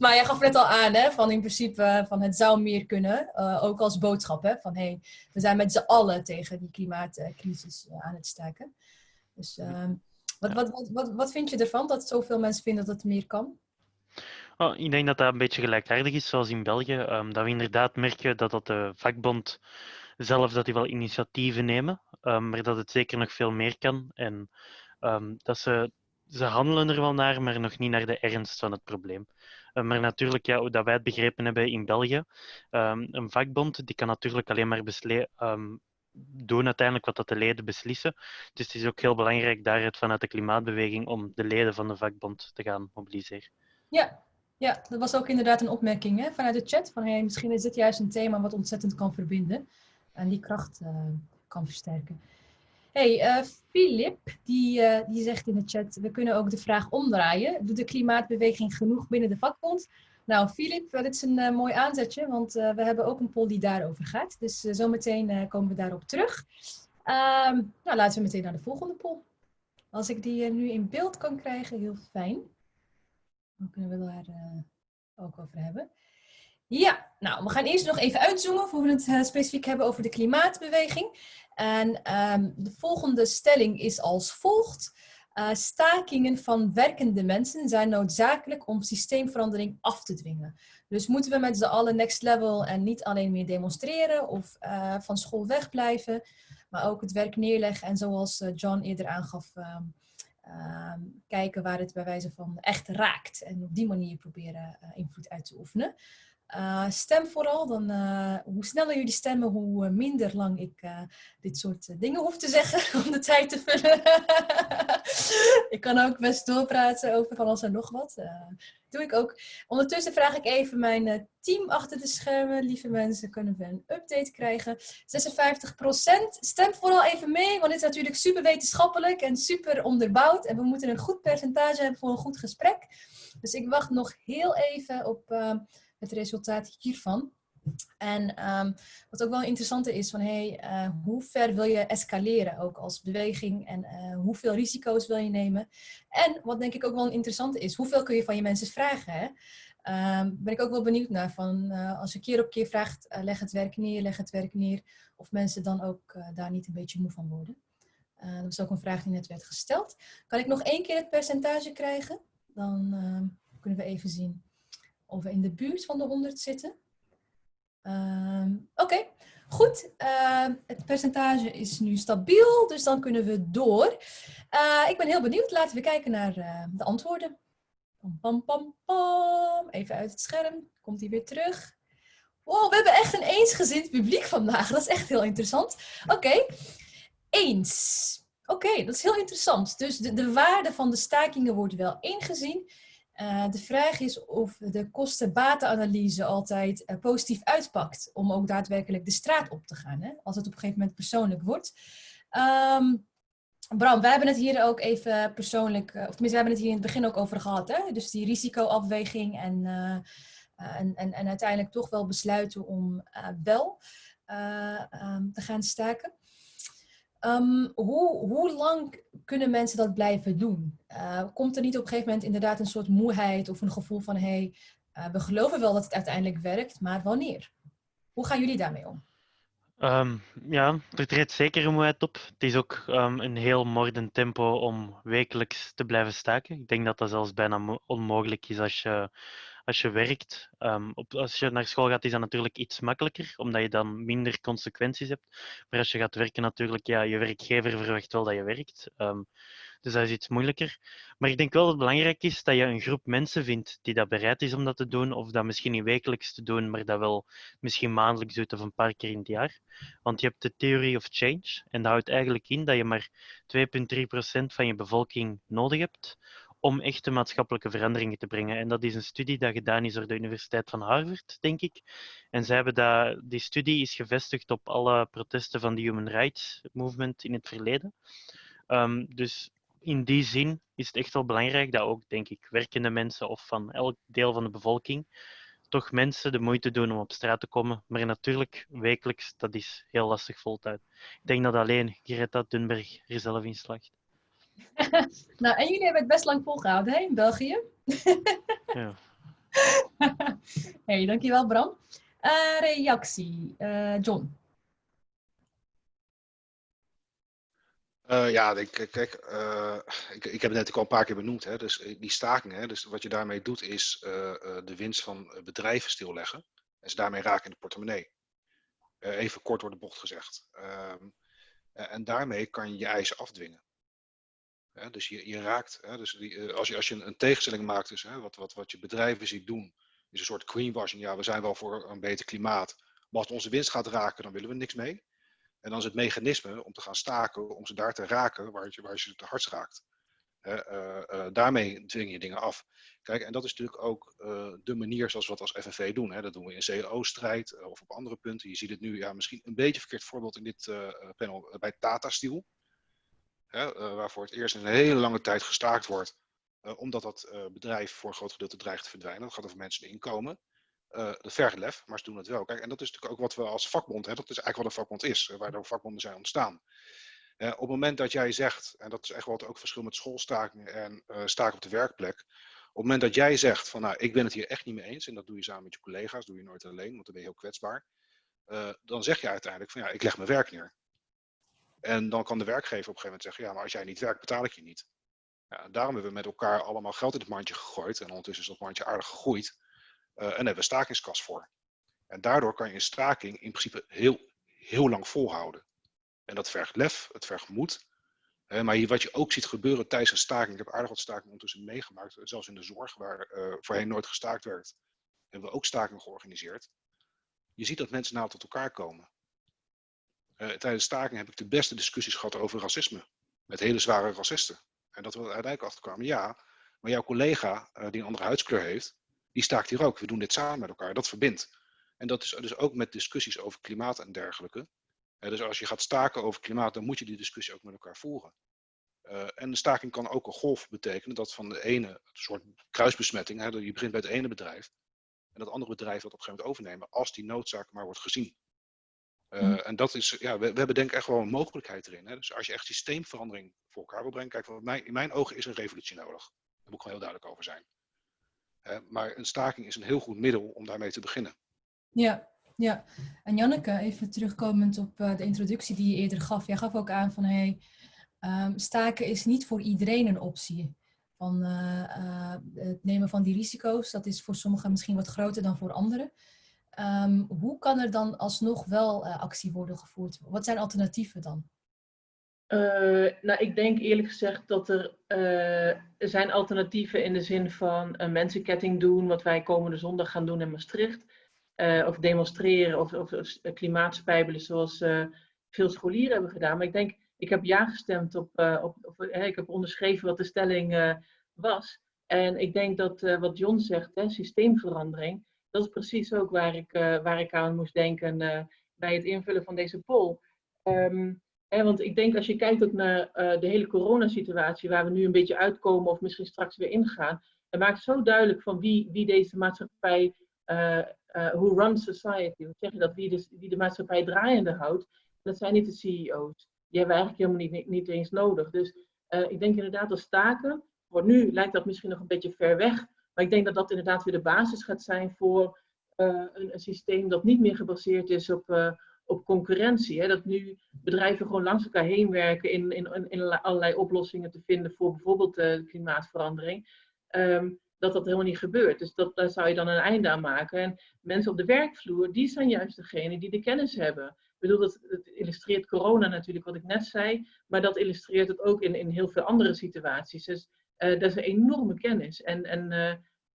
maar jij gaf net al aan, hè, van in principe van het zou meer kunnen. Uh, ook als boodschap, hè, van hey, we zijn met z'n allen tegen die klimaatcrisis uh, aan het staken. Dus uh, wat, wat, wat, wat, wat vind je ervan dat zoveel mensen vinden dat het meer kan? Oh, ik denk dat dat een beetje gelijkaardig is, zoals in België. Um, dat we inderdaad merken dat, dat de vakbond zelf dat die wel initiatieven nemen, um, maar dat het zeker nog veel meer kan. En um, dat ze, ze handelen er wel naar, maar nog niet naar de ernst van het probleem. Maar natuurlijk, ja, hoe dat wij het begrepen hebben in België, een vakbond die kan natuurlijk alleen maar doen uiteindelijk wat dat de leden beslissen. Dus het is ook heel belangrijk daaruit vanuit de klimaatbeweging om de leden van de vakbond te gaan mobiliseren. Ja, ja dat was ook inderdaad een opmerking hè, vanuit de chat. Van, hey, misschien is dit juist een thema wat ontzettend kan verbinden. En die kracht uh, kan versterken. hey, uh, Filip, die, uh, die zegt in de chat, we kunnen ook de vraag omdraaien. Doet de klimaatbeweging genoeg binnen de vakbond? Nou, Filip, dit is een mooi aanzetje, want we hebben ook een poll die daarover gaat. Dus zometeen komen we daarop terug. Um, nou, laten we meteen naar de volgende poll. Als ik die nu in beeld kan krijgen, heel fijn. Dan kunnen we daar uh, ook over hebben. Ja, nou, we gaan eerst nog even uitzoomen voor we het uh, specifiek hebben over de klimaatbeweging. En um, de volgende stelling is als volgt. Uh, stakingen van werkende mensen zijn noodzakelijk om systeemverandering af te dwingen. Dus moeten we met z'n allen next level en niet alleen meer demonstreren of van school wegblijven, maar ook het werk neerleggen en zoals John eerder aangaf, uh, kijken waar het bij wijze van echt raakt en op die manier proberen invloed uit te oefenen. Uh, stem vooral, dan, uh, hoe sneller jullie stemmen, hoe uh, minder lang ik dit soort dingen hoef te zeggen om de tijd te vullen. ik kan ook best doorpraten over van alles en nog wat. doe ik ook. Ondertussen vraag ik even mijn team achter de schermen. Lieve mensen, kunnen we een update krijgen? 56%. Stem vooral even mee, want dit is natuurlijk super wetenschappelijk en super onderbouwd. En we moeten een goed percentage hebben voor een goed gesprek. Dus ik wacht nog heel even op het resultaat hiervan. En um, wat ook wel interessant is, van hey, uh, hoe ver wil je escaleren ook als beweging en uh, hoeveel risico's wil je nemen? En wat denk ik ook wel een interessante is, hoeveel kun je van je mensen vragen? Hè? Um, ben ik ook wel benieuwd naar, van uh, als je keer op keer vraagt, leg het werk neer, leg het werk neer, of mensen dan ook daar niet een beetje moe van worden. dat was ook een vraag die net werd gesteld. Kan ik nog één keer het percentage krijgen? Dan ehm, kunnen we even zien of we in de buurt van de 100 zitten. Um, Oké, goed. Uh, het percentage is nu stabiel, dus dan kunnen we door. Uh, ik ben heel benieuwd. Laten we kijken naar uh, de antwoorden. Pam, pam, pam, pam. Even uit het scherm. Komt hij weer terug. Wow, we hebben echt een eensgezind publiek vandaag. Dat is echt heel interessant. Oké, eens. Oké, dat is heel interessant. Dus de, de waarde van de stakingen wordt wel ingezien. Uh, de vraag is of de kosten-batenanalyse altijd uh, positief uitpakt om ook daadwerkelijk de straat op te gaan, hè? als het op een gegeven moment persoonlijk wordt. Um, Bram, wij hebben het hier ook even persoonlijk, uh, of tenminste, we hebben het hier in het begin ook over gehad, hè? dus die risicoafweging en, en, en, en, uiteindelijk toch wel besluiten om wel um, te gaan staken. Um, hoe, hoe lang kunnen mensen dat blijven doen? Uh, komt er niet op een gegeven moment inderdaad een soort moeheid of een gevoel van hé, hey, uh, we geloven wel dat het uiteindelijk werkt, maar wanneer? Hoe gaan jullie daarmee om? Um, ja, er treedt zeker een moeheid op. Het is ook um, een heel mordend tempo om wekelijks te blijven staken. Ik denk dat dat zelfs bijna onmogelijk is als je als je werkt, um, op, als je naar school gaat, is dat natuurlijk iets makkelijker, omdat je dan minder consequenties hebt. Maar als je gaat werken, natuurlijk, ja, je werkgever verwacht wel dat je werkt. Um, dus dat is iets moeilijker. Maar ik denk wel dat het belangrijk is dat je een groep mensen vindt die dat bereid is om dat te doen, of dat misschien niet wekelijks te doen, maar dat wel misschien maandelijks doet of een paar keer in het jaar. Want je hebt de theory of change, en dat houdt eigenlijk in dat je maar 2,3% van je bevolking nodig hebt om echte maatschappelijke veranderingen te brengen. En dat is een studie dat gedaan is door de Universiteit van Harvard, denk ik. En zij hebben dat, die studie is gevestigd op alle protesten van de Human Rights Movement in het verleden. Um, dus in die zin is het echt wel belangrijk dat ook, denk ik, werkende mensen of van elk deel van de bevolking toch mensen de moeite doen om op straat te komen. Maar natuurlijk, wekelijks, dat is heel lastig voltijd. Ik denk dat alleen Greta Thunberg er zelf in slaagt. nou, en jullie hebben het best lang volgehouden, hè, in België? ja. hey, dankjewel Bram. Uh, reactie, uh, John. Uh, ja, ik, kijk, ik, ik heb het net al een paar keer benoemd. Hè, dus die stakingen, hè, dus wat je daarmee doet is de winst van bedrijven stilleggen. En ze daarmee raken in de portemonnee. even kort door de bocht gezegd. Ehm, en daarmee kan je je eisen afdwingen dus je, je raakt, hè, dus die, eh, als, je, als je een, tegenstelling maakt, hè, wat, wat, wat je bedrijven ziet doen, is een soort greenwashing. Ja, we zijn wel voor een beter klimaat, maar als onze winst gaat raken, dan willen we niks mee. En dan is het mechanisme om te gaan staken, om ze daar te raken waar je, waar je het hardst raakt. Uh, uh, daarmee dwing je dingen af. Kijk, en dat is natuurlijk ook de manier zoals we dat als FNV doen. Hè. Dat doen we in CAO-strijd of op andere punten. Je ziet het nu, ja, misschien een beetje verkeerd voorbeeld in dit panel bij Tata Steel uh, waarvoor het eerst een hele lange tijd gestaakt wordt, uh, omdat dat uh, bedrijf voor een groot gedeelte dreigt te verdwijnen. Dat gaat over mensen in inkomen. dat vergt lef, maar ze doen het wel. Kijk, en dat is natuurlijk ook wat we als vakbond, hè, dat is eigenlijk wat een vakbond is, waardoor vakbonden zijn ontstaan. op het moment dat jij zegt, en dat is echt wat ook verschil met schoolstaking en staken op de werkplek, Op het moment dat jij zegt van nou, ik ben het hier echt niet mee eens, en dat doe je samen met je collega's, doe je nooit alleen, want dan ben je heel kwetsbaar. eh, dan zeg je uiteindelijk van ja, ik leg mijn werk neer. En dan kan de werkgever op een gegeven moment zeggen, ja, maar als jij niet werkt, betaal ik je niet. Ja, daarom hebben we met elkaar allemaal geld in het mandje gegooid. En ondertussen is dat mandje aardig gegroeid. eh, en hebben we stakingskas voor. En daardoor kan je een staking in principe heel, heel lang volhouden. En dat vergt lef, het vergt moed. Maar hier, wat je ook ziet gebeuren tijdens een staking, ik heb aardig wat stakingen ondertussen meegemaakt, zelfs in de zorg, waar eh, voorheen nooit gestaakt werd, hebben we ook stakingen georganiseerd. Je ziet dat mensen nou tot elkaar komen. Eh, tijdens staking heb ik de beste discussies gehad over racisme. Met hele zware racisten. En dat we er uiteindelijk achter kwamen, ja, maar jouw collega eh, die een andere huidskleur heeft, die staakt hier ook. We doen dit samen met elkaar. Dat verbindt. En dat is dus ook met discussies over klimaat en dergelijke. Eh, dus als je gaat staken over klimaat, dan moet je die discussie ook met elkaar voeren. En de staking kan ook een golf betekenen dat van de ene, een soort kruisbesmetting, hè, je begint bij het ene bedrijf en dat andere bedrijf dat op een gegeven moment overnemen, als die noodzaak maar wordt gezien. Eh, Mhm. En dat is, ja, we, we hebben denk ik echt wel een mogelijkheid erin. Hè? Dus als je echt systeemverandering voor elkaar wil brengen, kijk, voor mij, in mijn ogen is een revolutie nodig. Daar moet ik gewoon heel duidelijk over zijn. Maar een staking is een heel goed middel om daarmee te beginnen. Ja, ja. En Janneke, even terugkomend op eh, de introductie die je eerder gaf. Jij gaf ook aan van hey, ehm, staken is niet voor iedereen een optie. Van, eh, het nemen van die risico's, dat is voor sommigen misschien wat groter dan voor anderen. Ehm, hoe kan er dan alsnog wel eh, actie worden gevoerd? Wat zijn alternatieven dan? Eh, nou, ik denk eerlijk gezegd dat er, er zijn alternatieven in de zin van een mensenketting doen, wat wij komende zondag gaan doen in Maastricht. Of demonstreren of, of, of klimaatspijbelen zoals veel scholieren hebben gedaan. Maar ik denk, ik heb ja gestemd op, op, hè, ik heb onderschreven wat de stelling was. En ik denk dat wat John zegt, hè, systeemverandering, dat is precies ook waar ik, eh, waar ik aan moest denken eh, bij het invullen van deze poll. Ehm, Hè, want ik denk als je kijkt ook naar eh, de hele coronasituatie, waar we nu een beetje uitkomen of misschien straks weer ingaan, het maakt zo duidelijk van wie, wie deze maatschappij, who runs society, hoe zeg je dat, wie de, wie de maatschappij draaiende houdt. Dat zijn niet de CEO's. Die hebben we eigenlijk helemaal niet, niet eens nodig. Dus ik denk inderdaad dat staken, voor nu lijkt dat misschien nog een beetje ver weg, maar ik denk dat dat inderdaad weer de basis gaat zijn voor een, een, systeem dat niet meer gebaseerd is op op concurrentie. Hè? Dat nu bedrijven gewoon langs elkaar heen werken in, in, in allerlei oplossingen te vinden voor bijvoorbeeld de klimaatverandering. Um, dat dat helemaal niet gebeurt. Dus dat, daar zou je dan een einde aan maken. En mensen op de werkvloer, die zijn juist degene die de kennis hebben. Ik bedoel, dat, illustreert corona natuurlijk, wat ik net zei. Maar dat illustreert het ook in, in heel veel andere situaties. Dus dat is een enorme kennis. En, en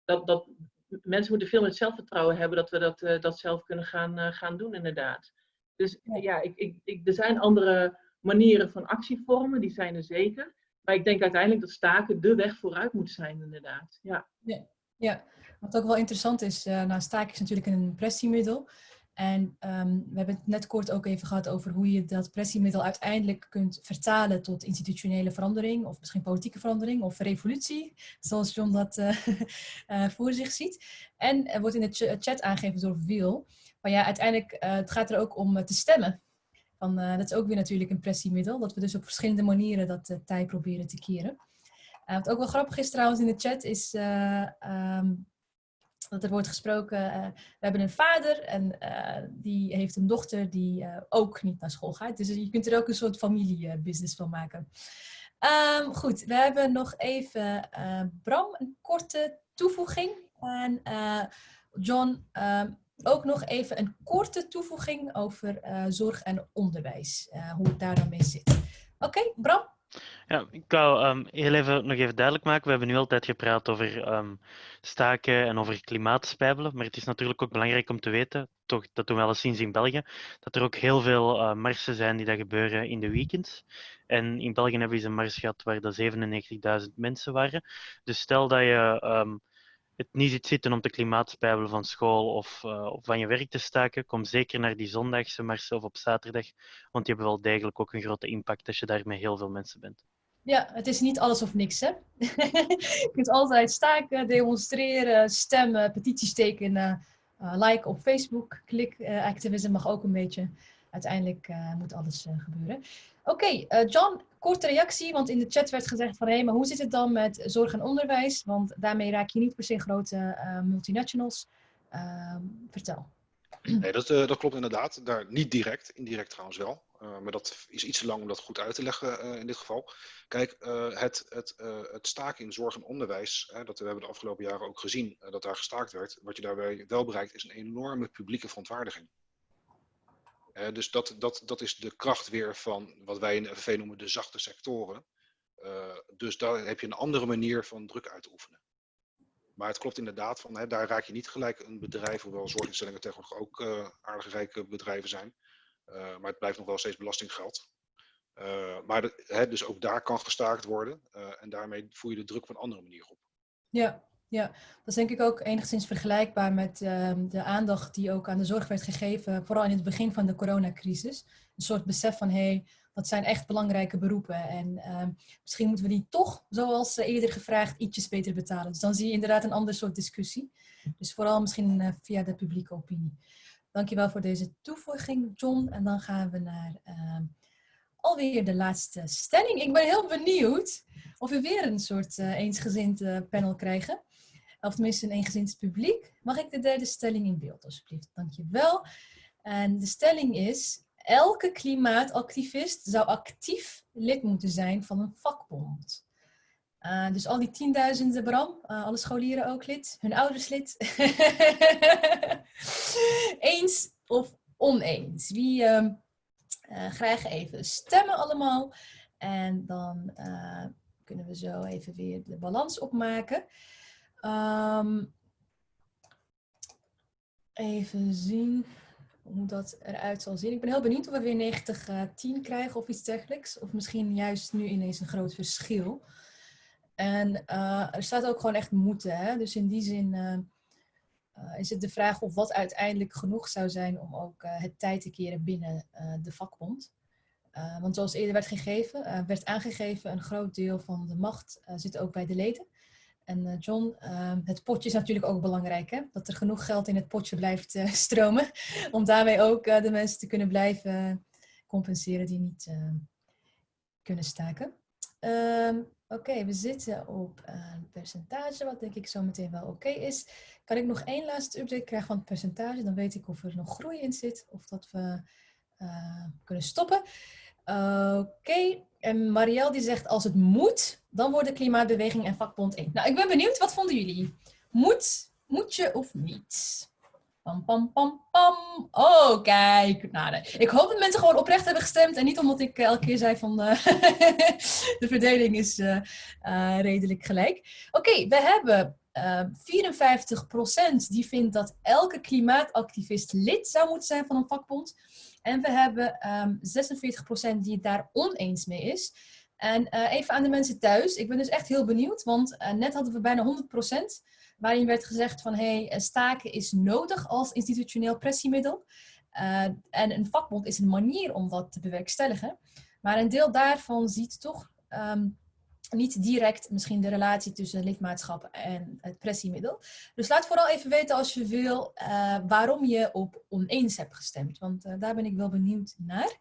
dat, dat, mensen moeten veel meer zelfvertrouwen hebben dat we dat, uh, dat zelf kunnen gaan, gaan doen, inderdaad. Dus ja, ik, ik, ik, er zijn andere manieren van actievormen, die zijn er zeker. Maar ik denk uiteindelijk dat staken de weg vooruit moet zijn, inderdaad. Ja, ja, ja. wat ook wel interessant is, uh, nou, staken is natuurlijk een pressiemiddel. En um, we hebben het net kort ook even gehad over hoe je dat pressiemiddel uiteindelijk kunt vertalen tot institutionele verandering, of misschien politieke verandering, of revolutie, zoals John dat uh, uh, voor zich ziet. En er wordt in de chat aangegeven door Wiel, maar ja, uiteindelijk, uh, het gaat er ook om te stemmen. Van, dat is ook weer natuurlijk een pressiemiddel, dat we dus op verschillende manieren dat tij proberen te keren. wat ook wel grappig is trouwens in de chat, is um, dat er wordt gesproken, we hebben een vader en die heeft een dochter die ook niet naar school gaat. Dus je kunt er ook een soort familiebusiness van maken. Um, goed, we hebben nog even Bram, een korte toevoeging. En John, um, ook nog even een korte toevoeging over zorg en onderwijs. Hoe het daar dan mee zit. Oké, Bram? Ja, ik wou um, heel even nog even duidelijk maken. We hebben nu altijd gepraat over um, staken en over klimaatspijbelen. Maar het is natuurlijk ook belangrijk om te weten, toch, dat doen we wel eens in België, dat er ook heel veel uh, marsen zijn die dat gebeuren in de weekends. En in België hebben we eens een mars gehad waar er 97.000 mensen waren. Dus stel dat je um, het niet ziet zitten om te klimaatspijbelen van school of, uh, of van je werk te staken, kom zeker naar die zondagse marsen of op zaterdag, want die hebben wel degelijk ook een grote impact als je daar met heel veel mensen bent. Ja, het is niet alles of niks, hè? je kunt altijd staken, demonstreren, stemmen, petities tekenen, uh, like op Facebook, klik uh, mag ook een beetje. Uiteindelijk eh, moet alles eh, gebeuren. Oké, eh, John, korte reactie, want in de chat werd gezegd van hé, maar hoe zit het dan met zorg en onderwijs? Want daarmee raak je niet per se grote multinationals. Ehm, vertel. Nee, dat, dat klopt inderdaad. Daar, niet direct, indirect trouwens wel. Maar dat is iets te lang om dat goed uit te leggen in dit geval. Kijk, het, het, het staken in zorg en onderwijs, dat we hebben de afgelopen jaren ook gezien dat daar gestaakt werd. Wat je daarbij wel bereikt is een enorme publieke verontwaardiging. Eh, dus dat, dat, dat is de kracht weer van wat wij in de noemen de zachte sectoren. Eh, dus daar heb je een andere manier van druk uit oefenen. Maar het klopt inderdaad, van, daar raak je niet gelijk een bedrijf, hoewel zorginstellingen tegenwoordig ook eh aardig rijke bedrijven zijn. Maar het blijft nog wel steeds belastinggeld. Maar dus ook daar kan gestaakt worden. en daarmee voer je de druk op een andere manier op. Ja, ja, dat is denk ik ook enigszins vergelijkbaar met ehm, de aandacht die ook aan de zorg werd gegeven, vooral in het begin van de coronacrisis. Een soort besef van, hé, hey, dat zijn echt belangrijke beroepen en ehm, misschien moeten we die toch, zoals eh, eerder gevraagd, ietsjes beter betalen. Dus dan zie je inderdaad een ander soort discussie. Dus vooral misschien eh, via de publieke opinie. Dankjewel voor deze toevoeging, John. En dan gaan we naar ehm, alweer de laatste stelling. Ik ben heel benieuwd of we weer een soort eh, eensgezind panel krijgen. Of tenminste een eensgezind publiek. Mag ik de derde stelling in beeld, alsjeblieft? Dankjewel. En de stelling is... Elke klimaatactivist zou actief lid moeten zijn van een vakbond. Uh, dus al die tienduizenden, Bram, uh, alle scholieren ook lid, hun ouders lid. Eens of oneens? Wie uh, graag even stemmen allemaal. En dan kunnen we zo even weer de balans opmaken. Um, even zien hoe dat eruit zal zien. Ik ben heel benieuwd of we weer 90-10 krijgen of iets dergelijks. Of misschien juist nu ineens een groot verschil. En uh, er staat ook gewoon echt moeten. Hè? Dus in die zin uh, is het de vraag of wat uiteindelijk genoeg zou zijn om ook het tijd te keren binnen de vakbond. want zoals eerder werd gegeven, werd aangegeven, een groot deel van de macht zit ook bij de leden. En John, het potje is natuurlijk ook belangrijk, hè? dat er genoeg geld in het potje blijft stromen. Om daarmee ook de mensen te kunnen blijven compenseren die niet kunnen staken. Um, Oké, we zitten op een percentage, wat denk ik zo meteen wel oké is. Kan ik nog één laatste update krijgen van het percentage? Dan weet ik of er nog groei in zit of dat we kunnen stoppen. Oké, en Marielle die zegt als het moet, dan worden klimaatbeweging en vakbond één. Nou, ik ben benieuwd, wat vonden jullie? Moet, moet je of niet? Pam, pam, pam, pam. Oh, kijk. Nou. Ik hoop dat mensen gewoon oprecht hebben gestemd. En niet omdat ik elke keer zei van uh, de verdeling is uh, redelijk gelijk. Oké, we hebben 54% die vindt dat elke klimaatactivist lid zou moeten zijn van een vakbond. En we hebben um, 46% die het daar oneens mee is. En even aan de mensen thuis. Ik ben dus echt heel benieuwd. Want net hadden we bijna 100% waarin werd gezegd van hey, staken is nodig als institutioneel pressiemiddel. En een vakbond is een manier om dat te bewerkstelligen. Maar een deel daarvan ziet toch um, niet direct misschien de relatie tussen lidmaatschap en het pressiemiddel. Dus laat vooral even weten als je wil uh, waarom je op oneens hebt gestemd. Want uh, daar ben ik wel benieuwd naar.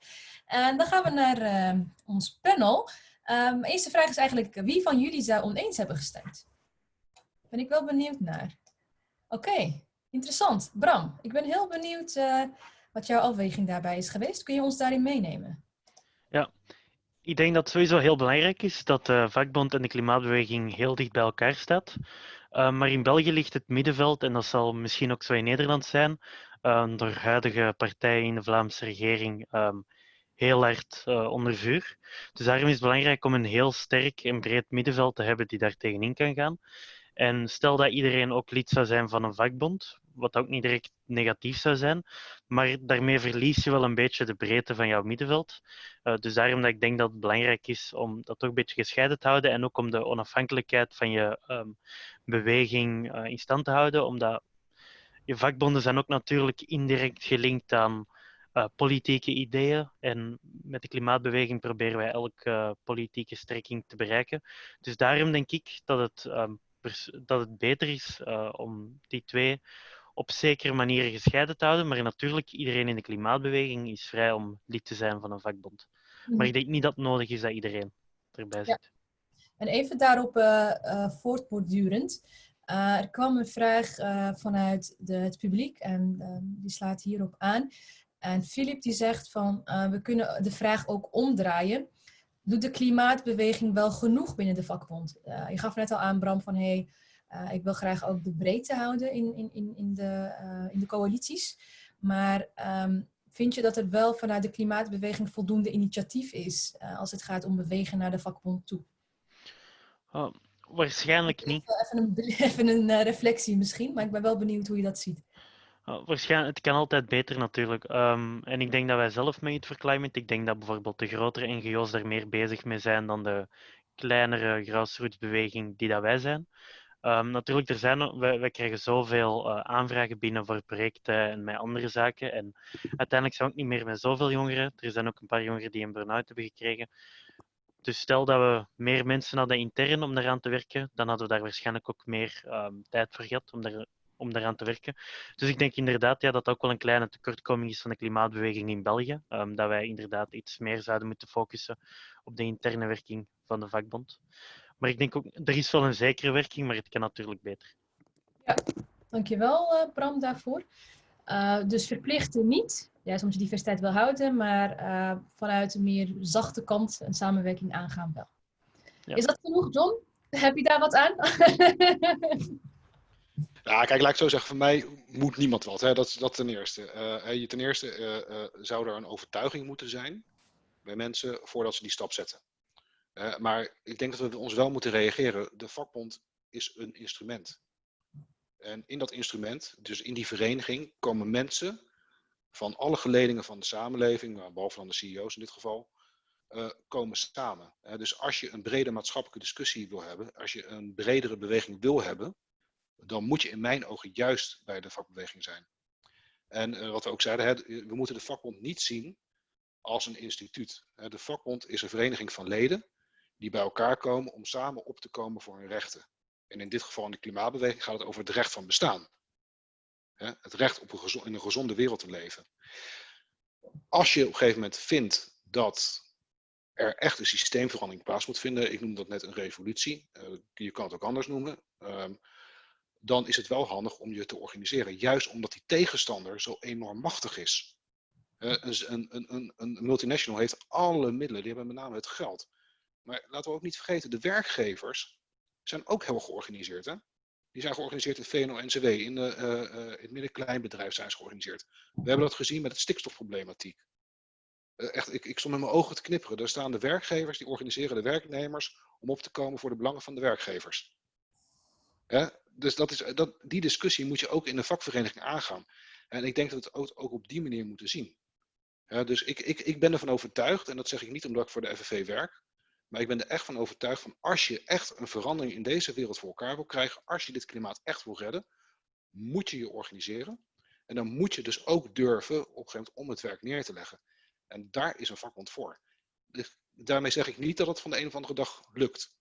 En dan gaan we naar ons panel. Um, eerste vraag is eigenlijk wie van jullie zou oneens hebben gestemd? Ben ik wel benieuwd naar. Oké, interessant. Bram, ik ben heel benieuwd wat jouw afweging daarbij is geweest. Kun je ons daarin meenemen? Ik denk dat het sowieso heel belangrijk is dat de vakbond en de klimaatbeweging heel dicht bij elkaar staat. Uh, maar in België ligt het middenveld, en dat zal misschien ook zo in Nederland zijn, uh, door huidige partijen in de Vlaamse regering um, heel hard uh, onder vuur. Dus daarom is het belangrijk om een heel sterk en breed middenveld te hebben die daar tegenin kan gaan. En stel dat iedereen ook lid zou zijn van een vakbond, wat ook niet direct negatief zou zijn, maar daarmee verlies je wel een beetje de breedte van jouw middenveld. Uh, dus daarom dat ik denk dat het belangrijk is om dat toch een beetje gescheiden te houden en ook om de onafhankelijkheid van je um, beweging uh, in stand te houden, omdat je vakbonden zijn ook natuurlijk indirect gelinkt aan uh, politieke ideeën. En met de klimaatbeweging proberen wij elke politieke strekking te bereiken. Dus daarom denk ik dat het um, dat het beter is uh, om die twee op zekere manieren gescheiden te houden. Maar natuurlijk, iedereen in de klimaatbeweging is vrij om lid te zijn van een vakbond. Maar ik denk niet dat het nodig is dat iedereen erbij Ja. zit. En even daarop eh, eh, voortbordurend. Eh, er kwam een vraag eh, vanuit de, het publiek en ehm, die slaat hierop aan. En Filip die zegt van eh, we kunnen de vraag ook omdraaien. Doet de klimaatbeweging wel genoeg binnen de vakbond? Eh, je gaf net al aan Bram van hey, eh, ik wil graag ook de breedte houden in, in, in, in, de, eh, in de coalities. Maar ehm, vind je dat er wel vanuit de klimaatbeweging voldoende initiatief is als het gaat om bewegen naar de vakbond toe? Oh, waarschijnlijk niet. Even een, even een reflectie misschien, maar ik ben wel benieuwd hoe je dat ziet. Oh, waarschijnlijk, het kan altijd beter natuurlijk. Ehm, en ik denk dat wij zelf met het Climate, ik denk dat bijvoorbeeld de grotere NGO's daar meer bezig mee zijn dan de kleinere grassrootsbeweging die dat wij zijn. Ehm, natuurlijk, er zijn, wij, krijgen zoveel eh, aanvragen binnen voor projecten en met andere zaken. En uiteindelijk zijn we ook niet meer met zoveel jongeren. Er zijn ook een paar jongeren die een burn-out hebben gekregen. Dus stel dat we meer mensen hadden intern om daaraan te werken, dan hadden we daar waarschijnlijk ook meer ehm, tijd voor gehad om, daar, om daaraan te werken. Dus ik denk inderdaad ja, dat dat ook wel een kleine tekortkoming is van de klimaatbeweging in België. ehm, dat wij inderdaad iets meer zouden moeten focussen op de interne werking van de vakbond. Maar ik denk ook, er is wel een zekere werking, maar het kan natuurlijk beter. Dankjewel eh Bram daarvoor. Eh, dus verplichten niet, juist omdat je diversiteit wil houden, maar eh, vanuit een meer zachte kant een samenwerking aangaan wel. Ja. Is dat genoeg John? Heb je daar wat aan? Ja, kijk, laat ik zo zeggen, voor mij moet niemand wat. Hè? Dat, dat ten eerste. Je ten eerste eh, zou er een overtuiging moeten zijn bij mensen voordat ze die stap zetten. Maar ik denk dat we ons wel moeten reageren. De vakbond is een instrument. En in dat instrument, dus in die vereniging, komen mensen van alle geledingen van de samenleving, behalve dan de CEO's in dit geval, komen samen. Dus als je een brede maatschappelijke discussie wil hebben, als je een bredere beweging wil hebben, dan moet je in mijn ogen juist bij de vakbeweging zijn. En eh, wat we ook zeiden, hè, we moeten de vakbond niet zien als een instituut. De vakbond is een vereniging van leden die bij elkaar komen om samen op te komen voor hun rechten. En in dit geval in de klimaatbeweging gaat het over het recht van bestaan. Het recht op een in een gezonde wereld te leven. Als je op een gegeven moment vindt dat er echt een systeemverandering plaats moet vinden, ik noem dat net een revolutie, eh, je kan het ook anders noemen, ehm, dan is het wel handig om je te organiseren. Juist omdat die tegenstander zo enorm machtig is. Eh, een, een, een, een multinational heeft alle middelen, die hebben met name het geld. Maar laten we ook niet vergeten, de werkgevers zijn ook heel georganiseerd. Hè? Die zijn georganiseerd in VNO-NCW, in, de, eh, eh, in het midden-kleinbedrijf zijn ze georganiseerd. We hebben dat gezien met het stikstofproblematiek. Eh, echt, ik, ik stond met mijn ogen te knipperen. Daar staan de werkgevers, die organiseren de werknemers om op te komen voor de belangen van de werkgevers. Hè? Dus dat is, dat, die discussie moet je ook in de vakvereniging aangaan. En ik denk dat we het ook, ook op die manier moeten zien. Dus ik, ik, ik ben ervan overtuigd, en dat zeg ik niet omdat ik voor de FNV werk, maar ik ben er echt van overtuigd van als je echt een verandering in deze wereld voor elkaar wil krijgen, als je dit klimaat echt wil redden, moet je je organiseren. En dan moet je dus ook durven op een gegeven moment om het werk neer te leggen. En daar is een vakbond voor. Dus daarmee zeg ik niet dat het van de een of andere dag lukt.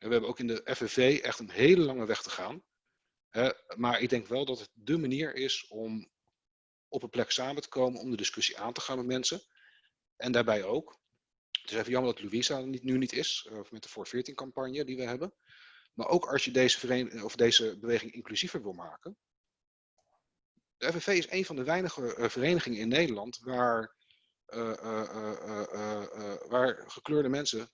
En we hebben ook in de FNV echt een hele lange weg te gaan. Maar ik denk wel dat het de manier is om op een plek samen te komen, om de discussie aan te gaan met mensen. En daarbij ook, het is even jammer dat Louisa niet, nu niet is, eh, met de 414 campagne die we hebben. Maar ook als je deze, of deze beweging inclusiever wil maken. De FNV is een van de weinige eh, verenigingen in Nederland waar, eh, waar gekleurde mensen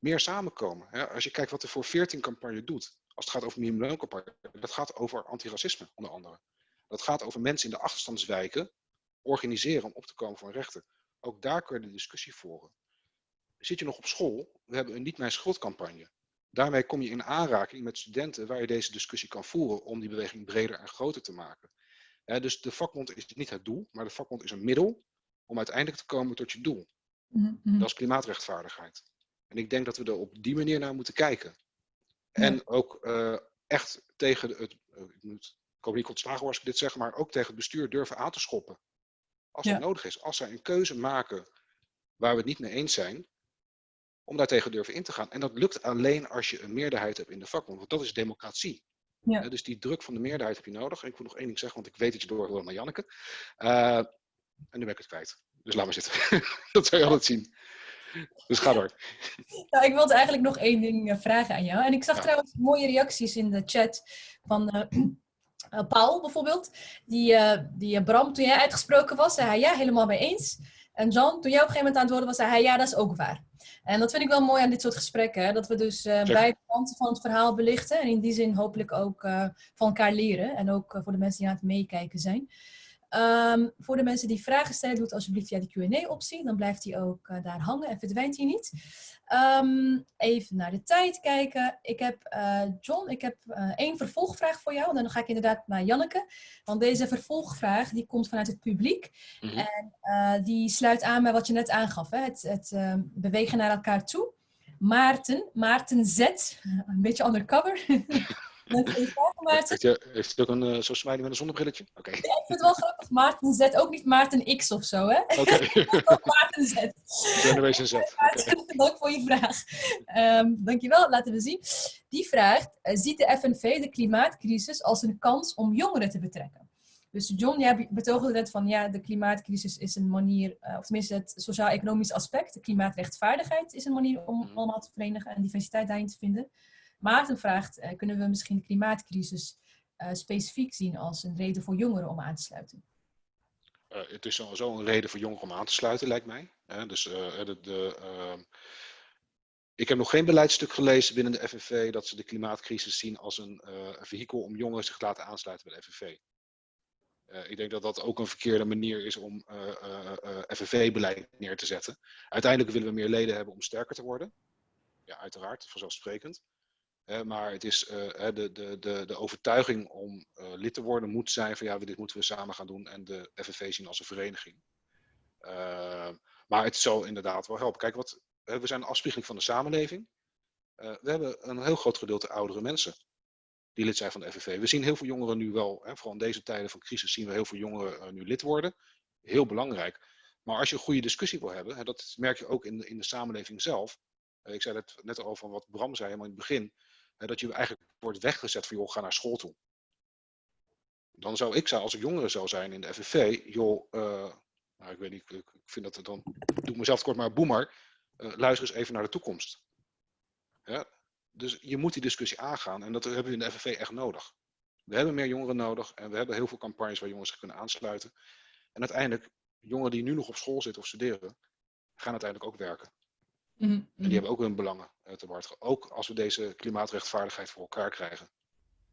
meer samenkomen. Als je kijkt wat de voor 14 campagne doet, als het gaat over minimumlooncampagne, dat gaat over antiracisme onder andere. Dat gaat over mensen in de achterstandswijken organiseren om op te komen voor hun rechten. Ook daar kun je de discussie voeren. Zit je nog op school? We hebben een Niet Mijn Schuld campagne. Daarmee kom je in aanraking met studenten waar je deze discussie kan voeren om die beweging breder en groter te maken. Dus de vakbond is niet het doel, maar de vakbond is een middel om uiteindelijk te komen tot je doel. Mhm, mhm. Dat is klimaatrechtvaardigheid. En ik denk dat we er op die manier naar moeten kijken. En ook eh, echt tegen het, eh, ik, moet, ik hoop niet ontslagen als ik dit zeg, maar ook tegen het bestuur durven aan te schoppen. Als Ja. dat nodig is. Als zij een keuze maken waar we het niet mee eens zijn, om daartegen durven in te gaan. En dat lukt alleen als je een meerderheid hebt in de vakbond, want dat is democratie. Ja. Dus die druk van de meerderheid heb je nodig. En ik wil nog één ding zeggen, want ik weet dat je door wil naar Janneke. Eh, en nu ben ik het kwijt. Dus laat maar zitten. dat zou je altijd zien. Dus ga door. Nou, ik wilde eigenlijk nog één ding eh, vragen aan jou. En ik zag Ja. trouwens mooie reacties in de chat van eh, eh, Paul bijvoorbeeld. Die, die Bram, toen jij uitgesproken was, zei hij ja, helemaal mee eens. En Jan, toen jij op een gegeven moment aan het woorden was, zei hij ja, dat is ook waar. En dat vind ik wel mooi aan dit soort gesprekken. Hè? Dat we dus beide kanten van het verhaal belichten. En in die zin hopelijk ook van elkaar leren. En ook voor de mensen die aan het meekijken zijn. Ehm, voor de mensen die vragen stellen, doe het alsjeblieft via de Q&A-optie. Dan blijft hij ook eh, daar hangen en verdwijnt hij niet. Ehm, even naar de tijd kijken. Ik heb, eh, John, ik heb eh, één vervolgvraag voor jou. En dan ga ik inderdaad naar Janneke. Want deze vervolgvraag die komt vanuit het publiek. Mhm. En die sluit aan bij wat je net aangaf. Hè? Het, het eh, bewegen naar elkaar toe. Maarten, Maarten Z. Een beetje undercover. Voor je Maarten. Heeft heeft ook een uh, zo'n smiley met een zonnebrilletje? Oké. Ik vind het wel grappig. Maarten Z. Ook niet Maarten X of zo, hè? Oké. Maarten Z. Generation Z. Maarten, dank voor je vraag. Ehm dankjewel, laten we zien. Die vraagt, eh, ziet de FNV de klimaatcrisis als een kans om jongeren te betrekken? Dus John, jij betoogde net van ja, de klimaatcrisis is een manier, eh, of tenminste het sociaal-economisch aspect, de klimaatrechtvaardigheid is een manier om Mhm. allemaal te verenigen en diversiteit daarin te vinden. Maarten vraagt, eh, kunnen we misschien de klimaatcrisis eh, specifiek zien als een reden voor jongeren om aan te sluiten? Eh, het is sowieso een reden voor jongeren om aan te sluiten, lijkt mij. Dus de, ehm, ik heb nog geen beleidstuk gelezen binnen de FNV dat ze de klimaatcrisis zien als een eh, vehikel om jongeren zich te laten aansluiten bij de FNV. Ik denk dat dat ook een verkeerde manier is om eh, eh, FNV-beleid neer te zetten. Uiteindelijk willen we meer leden hebben om sterker te worden. Ja, uiteraard, vanzelfsprekend. Maar het is eh, de, de, de, de overtuiging om eh, lid te worden moet zijn van ja, dit moeten we samen gaan doen en de FNV zien als een vereniging. Eh, maar het zou inderdaad wel helpen. Kijk, wat, we zijn een afspiegeling van de samenleving. Eh, we hebben een heel groot gedeelte oudere mensen die lid zijn van de FNV. We zien heel veel jongeren nu wel, hè, vooral in deze tijden van crisis, zien we heel veel jongeren nu lid worden. Heel belangrijk. Maar als je een goede discussie wil hebben, hè, dat merk je ook in de, in de samenleving zelf. Ik zei het net al van wat Bram zei helemaal in het begin. Dat je eigenlijk wordt weggezet van, joh, ga naar school toe. Dan zou ik, als ik jongere zou zijn in de FNV, joh, eh, nou, ik weet niet, ik, ik vind dat het dan, doe ik mezelf kort maar boemer, eh, luister eens even naar de toekomst. Ja? Dus je moet die discussie aangaan en dat hebben we in de FNV echt nodig. We hebben meer jongeren nodig en we hebben heel veel campagnes waar jongeren zich kunnen aansluiten. En uiteindelijk, jongeren die nu nog op school zitten of studeren, gaan uiteindelijk ook werken. Mhm, En die hebben ook hun belangen te behartigen. Ook als we deze klimaatrechtvaardigheid voor elkaar krijgen.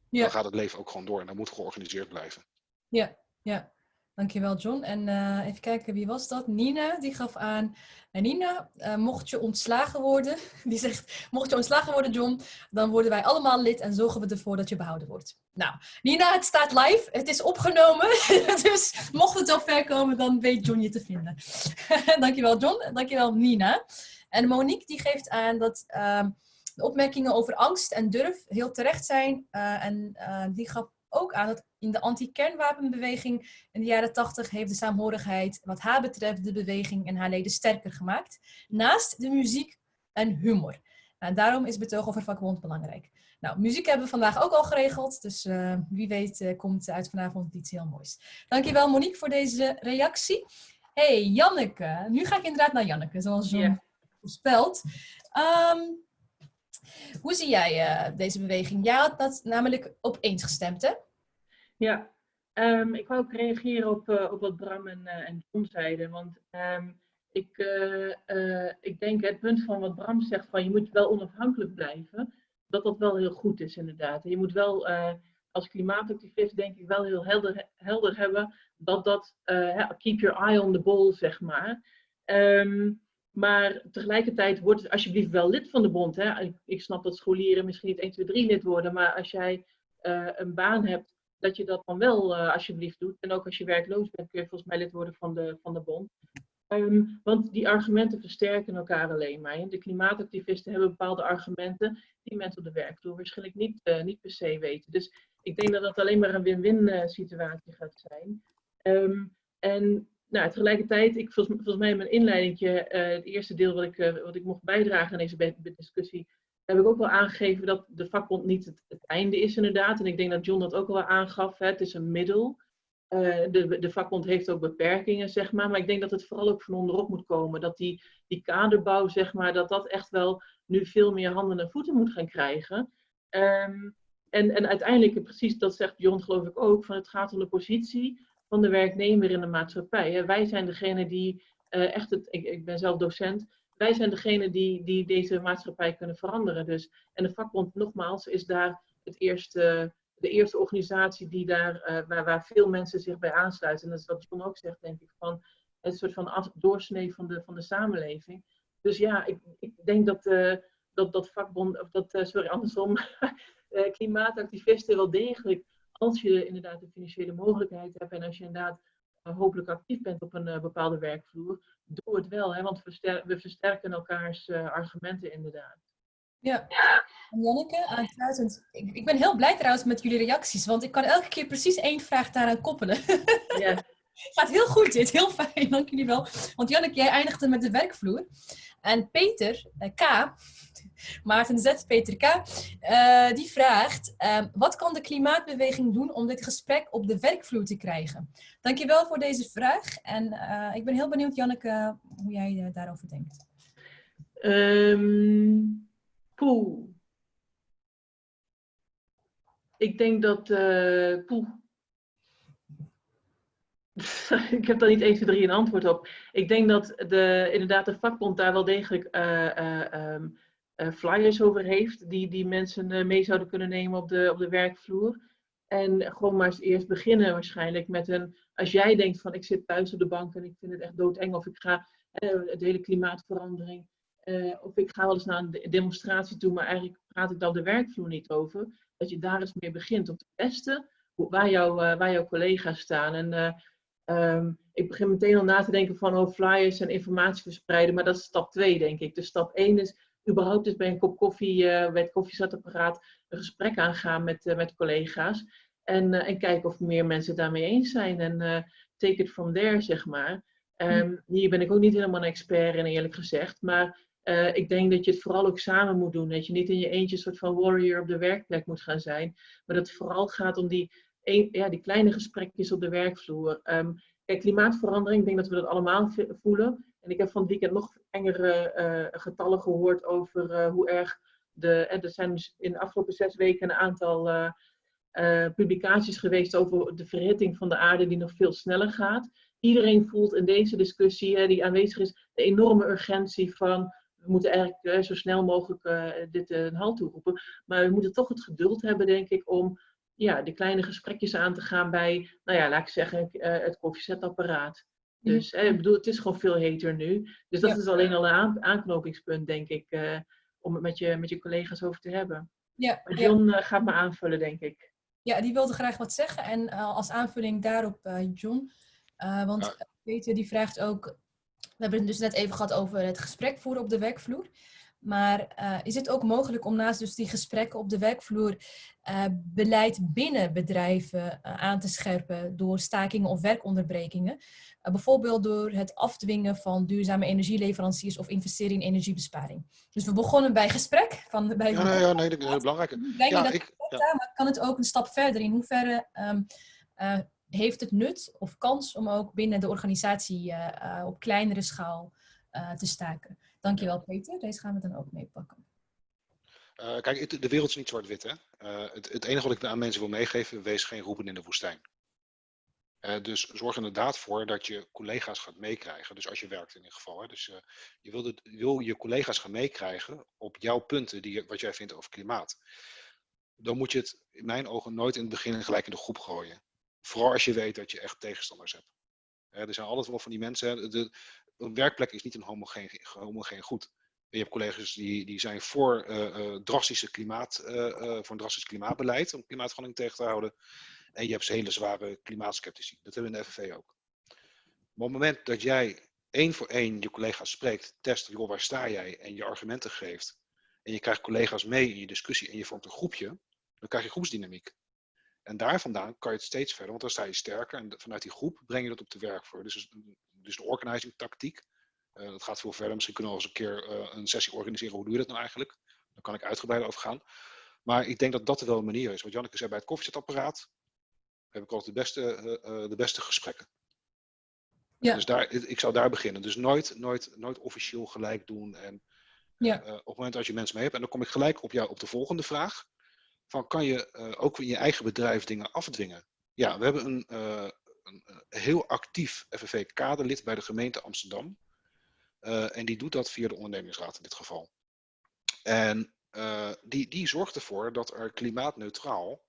Ja. Dan gaat het leven ook gewoon door en dat moet georganiseerd blijven. Ja, ja. Dankjewel John. En eh, even kijken, wie was dat? Nina, die gaf aan. En Nina, eh, mocht je ontslagen worden, die zegt, mocht je ontslagen worden John, dan worden wij allemaal lid en zorgen we ervoor dat je behouden wordt. Nou, Nina, het staat live, het is opgenomen, dus mocht het zo ver komen, dan weet John je te vinden. Dankjewel John, dankjewel Nina. En Monique die geeft aan dat ehm, de opmerkingen over angst en durf heel terecht zijn. eh, en eh, die gaf ook aan dat in de anti-kernwapenbeweging in de jaren 80 heeft de saamhorigheid wat haar betreft de beweging en haar leden sterker gemaakt. Naast de muziek en humor. En daarom is betoog over vakbond belangrijk. Nou, muziek hebben we vandaag ook al geregeld, dus eh, wie weet komt uit vanavond iets heel moois. Dankjewel Monique voor deze reactie. hey, Janneke. Nu ga ik inderdaad naar Janneke, zoals John. Ehm, hoe zie jij eh, deze beweging? Jij had dat namelijk op eens gestemd, hè? Ja, ehm, ik wou ook reageren op, eh, op wat Bram en, eh, en John zeiden. Want ehm, ik, ik denk het punt van wat Bram zegt, van je moet wel onafhankelijk blijven, dat dat wel heel goed is inderdaad. Je moet wel als klimaatactivist denk ik wel heel helder, helder hebben dat dat, keep your eye on the ball, zeg maar. Maar tegelijkertijd word het alsjeblieft wel lid van de bond. Hè? Ik, snap dat scholieren misschien niet 1, 2, 3 lid worden, maar als jij eh, een baan hebt dat je dat dan wel eh, alsjeblieft doet. En ook als je werkloos bent, kun je volgens mij lid worden van de, van de bond. Ehm, want die argumenten versterken elkaar alleen maar. De klimaatactivisten hebben bepaalde argumenten die mensen op de werkvloer waarschijnlijk niet, eh, niet per se weten. Dus ik denk dat dat alleen maar een win-win situatie gaat zijn. Ehm, en nou, tegelijkertijd, ik, volgens, mij in mijn inleiding, het eerste deel wat ik, eh, wat ik mocht bijdragen aan deze discussie, heb ik ook wel aangegeven dat de vakbond niet het, einde is inderdaad. En ik denk dat John dat ook wel aangaf. Hè. Het is een middel. Eh, de, de vakbond heeft ook beperkingen, zeg maar. Maar ik denk dat het vooral ook van onderop moet komen. Dat die, die kaderbouw, zeg maar, dat dat echt wel nu veel meer handen en voeten moet gaan krijgen. Ehm, en, en uiteindelijk, precies dat zegt John geloof ik ook, van het gaat om de positie van de werknemer in de maatschappij. Hè. Wij zijn degene die eh, echt het, ik, ik ben zelf docent, wij zijn degene die, die deze maatschappij kunnen veranderen. Dus, en de vakbond, nogmaals, is daar het eerste, de eerste organisatie die daar, eh, waar, waar veel mensen zich bij aansluiten. En dat is wat John ook zegt, denk ik, van een soort van af, doorsnee van de, van de samenleving. Dus ja, ik, ik denk dat, uh, dat, dat vakbond, of dat, sorry, andersom, klimaatactivisten wel degelijk, als je inderdaad de financiële mogelijkheid hebt en als je inderdaad hopelijk actief bent op een bepaalde werkvloer, doe het wel, hè, want we versterken elkaars uh, argumenten inderdaad. Ja, en Janneke, aansluitend. Ik, ik ben heel blij trouwens met jullie reacties, want ik kan elke keer precies één vraag daaraan koppelen. Ja. Gaat heel goed dit, heel fijn, dank jullie wel. Want Janneke, jij eindigde met de werkvloer. En Peter, eh, K, Maarten Z, Peter K, uh, die vraagt: uh, wat kan de klimaatbeweging doen om dit gesprek op de werkvloer te krijgen? Dankjewel voor deze vraag. En uh, ik ben heel benieuwd, Janneke, hoe jij daarover denkt. Um. Ik denk dat. poeh. ik heb daar niet 1, 2, 3 een antwoord op. Ik denk dat de, inderdaad de vakbond daar wel degelijk um, uh, flyers over heeft, die, die mensen mee zouden kunnen nemen op de, op de werkvloer. En gewoon maar eens eerst beginnen waarschijnlijk met een, als jij denkt van ik zit thuis op de bank en ik vind het echt doodeng of ik ga de hele klimaatverandering of ik ga wel eens naar een demonstratie toe, maar eigenlijk praat ik daar de werkvloer niet over. Dat je daar eens mee begint om te testen waar, jou, waar jouw collega's staan. En um, ik begin meteen al na te denken van oh, flyers en informatie verspreiden, maar dat is stap 2 denk ik. Dus stap 1 is überhaupt dus bij een kop koffie, uh, bij het koffiezetapparaat, een gesprek aangaan met, uh, met collega's. En, uh, en kijken of meer mensen daarmee eens zijn. En take it from there, zeg maar. Um, hier ben ik ook niet helemaal een expert in, eerlijk gezegd. Maar ik denk dat je het vooral ook samen moet doen. Dat je niet in je eentje een soort van warrior op de werkplek moet gaan zijn. Maar dat het vooral gaat om die, ja, die kleine gesprekjes op de werkvloer. Kijk, klimaatverandering, ik denk dat we dat allemaal voelen. En ik heb van het weekend nog engere uh, getallen gehoord over uh, hoe erg de. er zijn dus in de afgelopen zes weken een aantal publicaties geweest over de verhitting van de aarde, die nog veel sneller gaat. Iedereen voelt in deze discussie die aanwezig is de enorme urgentie van. We moeten eigenlijk zo snel mogelijk dit een halt toeroepen. Maar we moeten toch het geduld hebben, denk ik, om ja, de kleine gesprekjes aan te gaan bij, nou ja, laat ik zeggen, het koffiezetapparaat. Dus eh, ik bedoel, het is gewoon veel heter nu. Dus dat is alleen al een aanknopingspunt, denk ik, uh, om het met je, met je collega's over te hebben. Ja, maar John gaat me aanvullen, denk ik. Ja, die wilde graag wat zeggen. En als aanvulling daarop, John, want ja. Peter die vraagt ook, we hebben het dus net even gehad over het gesprek voeren op de werkvloer. Maar uh, is het ook mogelijk om naast dus die gesprekken op de werkvloer uh, beleid binnen bedrijven uh, aan te scherpen door stakingen of werkonderbrekingen? bijvoorbeeld door het afdwingen van duurzame energieleveranciers of investeren in energiebesparing. Dus we begonnen bij gesprek. Van, bij ja, nee, ja, nee, dat is heel belangrijk. Ja, dat ik, ja. maar kan het ook een stap verder? In hoeverre um, heeft het nut of kans om ook binnen de organisatie op kleinere schaal te staken? Dankjewel Peter, deze gaan we dan ook meepakken. Uh, kijk, de wereld is niet zwart-wit. Uh, het, het, enige wat ik aan mensen wil meegeven, wees geen roepen in de woestijn. Uh, dus zorg er inderdaad voor dat je collega's gaat meekrijgen. Dus als je werkt in ieder geval. Hè. Dus je wil, wil, je collega's gaan meekrijgen op jouw punten, die, wat jij vindt over klimaat. Dan moet je het in mijn ogen nooit in het begin gelijk in de groep gooien. Vooral als je weet dat je echt tegenstanders hebt. er zijn altijd wel van die mensen. De, een werkplek is niet een homogeen, homogeen goed. Je hebt collega's die, die zijn voor, uh, uh, drastische klimaat, uh, voor een drastisch klimaatbeleid om klimaatverandering tegen te houden. En je hebt hele zware klimaatskeptici. Dat hebben we in de FNV ook. Maar op het moment dat jij één voor één je collega's spreekt, test, joh, waar sta jij en je argumenten geeft. En je krijgt collega's mee in je discussie en je vormt een groepje, dan krijg je groepsdynamiek. En daar vandaan kan je het steeds verder, want dan sta je sterker. En vanuit die groep breng je dat op de werkvloer. Dus dus de organizing tactiek. Uh, dat gaat veel verder. Misschien kunnen we eens een keer uh, een sessie organiseren. Hoe doe je dat nou eigenlijk? Daar kan ik uitgebreider over gaan. Maar ik denk dat dat wel een manier is. Wat Janneke zei bij het koffiezetapparaat, heb ik altijd de beste, eh, eh, de beste gesprekken. Ja. Dus daar, ik zou daar beginnen. Dus nooit, nooit, nooit officieel gelijk doen. En Ja. eh, op het moment dat je mensen mee hebt, en dan kom ik gelijk op, jou, op de volgende vraag. Van kan je eh, ook in je eigen bedrijf dingen afdwingen? Ja, we hebben een, eh, een eh, heel actief FNV-kaderlid bij de gemeente Amsterdam. En die doet dat via de ondernemingsraad in dit geval. En die, die zorgt ervoor dat er klimaatneutraal,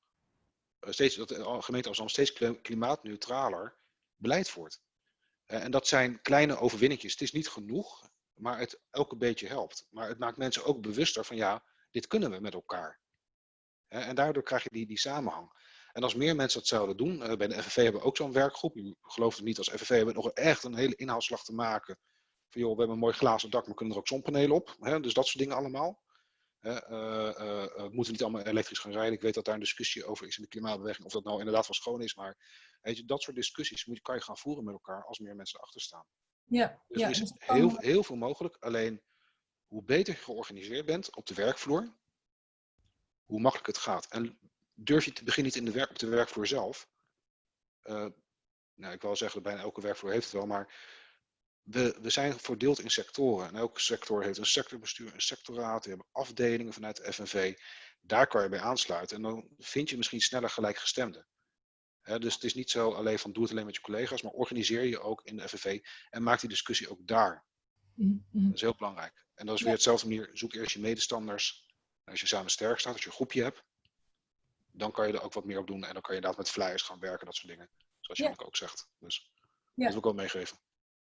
steeds, dat de gemeente Amsterdam steeds kli- klimaatneutraler beleid voert. En dat zijn kleine overwinningjes. Het is niet genoeg, maar het elke beetje helpt. Maar het maakt mensen ook bewuster van ja, dit kunnen we met elkaar. En daardoor krijg je die, die samenhang. En als meer mensen dat zouden doen, eh, bij de FNV hebben we ook zo'n werkgroep. U gelooft het niet, als FNV hebben we nog echt een hele inhaalslag te maken. Van joh, we hebben een mooi glazen dak, maar kunnen er ook zonnepanelen op. Hè? Dus dat soort dingen allemaal. Eh, we moeten niet allemaal elektrisch gaan rijden. Ik weet dat daar een discussie over is in de klimaatbeweging. Of dat nou inderdaad wel schoon is. Maar weet je, dat soort discussies moet, je- kan je gaan voeren met elkaar als meer mensen erachter staan. Ja, Dus ja, er is heel, heel veel mogelijk. Alleen hoe beter je georganiseerd bent op de werkvloer, hoe makkelijker het gaat. En durf je te beginnen niet in de werk, op de werkvloer zelf. Eh, nou, ik wil zeggen, bijna elke werkvloer heeft het wel, maar we, we zijn verdeeld in sectoren. En elke sector heeft een sectorbestuur, een sectoraat, we hebben afdelingen vanuit de FNV. Daar kan je bij aansluiten en dan vind je misschien sneller gelijkgestemden. Dus het is niet zo alleen van doe het alleen met je collega's, maar organiseer je ook in de FNV en maak die discussie ook daar. Mhm, mhm. Dat is heel belangrijk. En dat is Ja. weer hetzelfde manier. Zoek eerst je medestanders. Als je samen sterk staat, als je een groepje hebt, dan kan je er ook wat meer op doen. En dan kan je inderdaad met flyers gaan werken, dat soort dingen. Zoals Ja. Janneke ook zegt. Dus Ja. dat wil ik wel meegeven.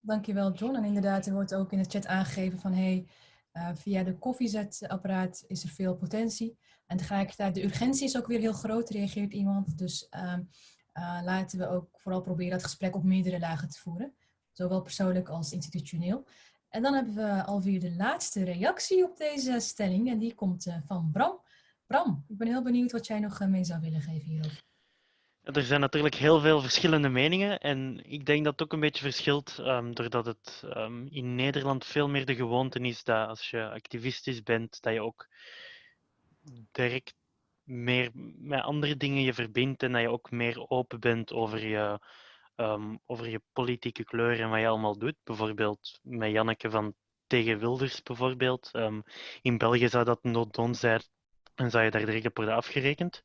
Dankjewel, John. En inderdaad, er wordt ook in de chat aangegeven van hey, eh, via de koffiezetapparaat is er veel potentie. En tegelijkertijd, de urgentie is ook weer heel groot, reageert iemand. Dus ehm, eh, laten we ook vooral proberen dat gesprek op meerdere lagen te voeren. Zowel persoonlijk als institutioneel. En dan hebben we alweer de laatste reactie op deze stelling. En die komt eh, van Bram. Bram, ik ben heel benieuwd wat jij nog eh, mee zou willen geven hierover. Er zijn natuurlijk heel veel verschillende meningen en ik denk dat het ook een beetje verschilt ehm, doordat het ehm, in Nederland veel meer de gewoonte is dat als je activistisch bent, dat je ook direct meer met andere dingen je verbindt en dat je ook meer open bent over je, ehm, over je politieke kleur en wat je allemaal doet. Bijvoorbeeld met Janneke van tegen Wilders bijvoorbeeld. Ehm, in België zou dat not done zijn en zou je daar direct op worden afgerekend.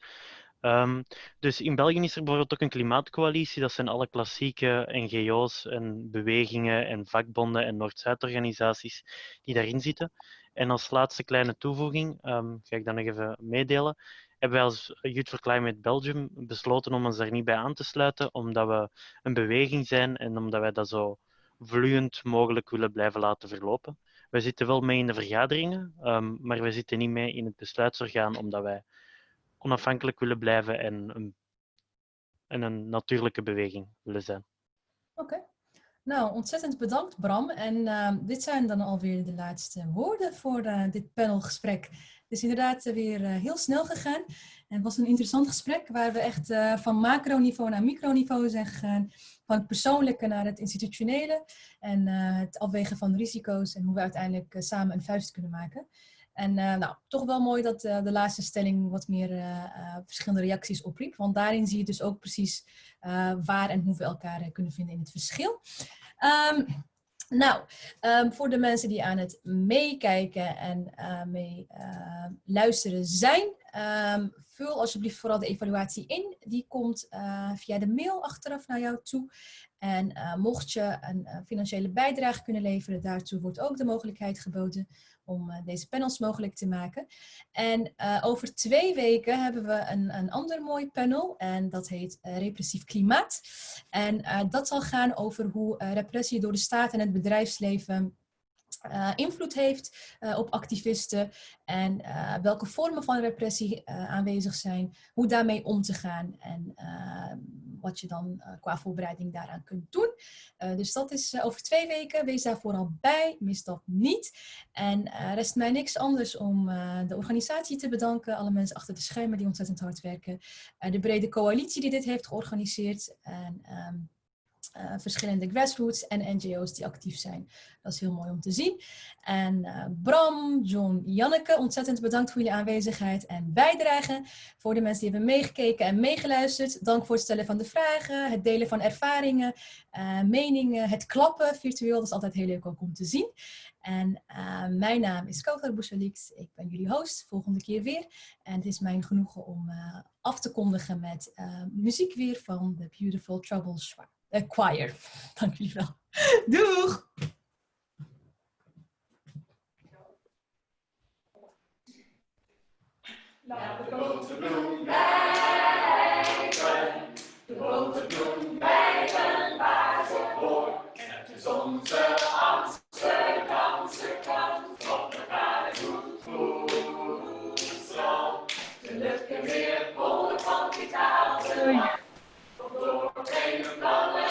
Ehm, dus in België is er bijvoorbeeld ook een klimaatcoalitie. Dat zijn alle klassieke NGO's en bewegingen en vakbonden en Noord-Zuid-organisaties die daarin zitten. En als laatste kleine toevoeging, ga ik dan nog even meedelen, hebben wij als Youth for Climate Belgium besloten om ons daar niet bij aan te sluiten, omdat we een beweging zijn en omdat wij dat zo vloeiend mogelijk willen blijven laten verlopen. Wij zitten wel mee in de vergaderingen, ehm, maar wij zitten niet mee in het besluitsorgaan, omdat wij onafhankelijk willen blijven en een, en een natuurlijke beweging willen zijn. Oké. Nou, ontzettend bedankt Bram. En ehm, dit zijn dan alweer de laatste woorden voor eh, dit panelgesprek. Is inderdaad eh, weer eh, heel snel gegaan. En het was een interessant gesprek waar we echt eh, van macroniveau naar microniveau zijn gegaan. Van het persoonlijke naar het institutionele. En het afwegen van risico's en hoe we uiteindelijk samen een vuist kunnen maken. En nou, toch wel mooi dat de laatste stelling wat meer verschillende reacties opriep. Want daarin zie je dus ook precies waar en hoe we elkaar kunnen vinden in het verschil. Ehm, nou, ehm, voor de mensen die aan het meekijken en eh, mee eh, luisteren zijn, ehm, vul alsjeblieft vooral de evaluatie in. Die komt eh, via de mail achteraf naar jou toe. En eh, mocht je een financiële bijdrage kunnen leveren, daartoe wordt ook de mogelijkheid geboden om eh, deze panels mogelijk te maken. En eh, over twee weken hebben we een, een ander mooi panel en dat heet eh, Repressief Klimaat. En dat zal gaan over hoe repressie door de staat en het bedrijfsleven eh, invloed heeft eh, op activisten en eh, welke vormen van repressie aanwezig zijn, hoe daarmee om te gaan en wat je dan qua voorbereiding daaraan kunt doen. Dus dat is over twee weken. Wees daar vooral bij, mis dat niet. En rest mij niks anders om de organisatie te bedanken, alle mensen achter de schermen die ontzettend hard werken, de brede coalitie die dit heeft georganiseerd. En, ehm, eh, verschillende grassroots en NGO's die actief zijn. Dat is heel mooi om te zien. En eh, Bram, John, Janneke, ontzettend bedankt voor jullie aanwezigheid en bijdrage. Voor de mensen die hebben meegekeken en meegeluisterd, dank voor het stellen van de vragen, het delen van ervaringen, eh, meningen, het klappen virtueel. Dat is altijd heel leuk ook om te zien. En mijn naam is Kautar Bouchalix. Ik ben jullie host, volgende keer weer. En het is mijn genoegen om af te kondigen met muziek weer van The Beautiful Trouble Schwa- eh, Choir. Dank jullie. Doeg! Laat de boterbloem blijven, de Amsterdamse door geen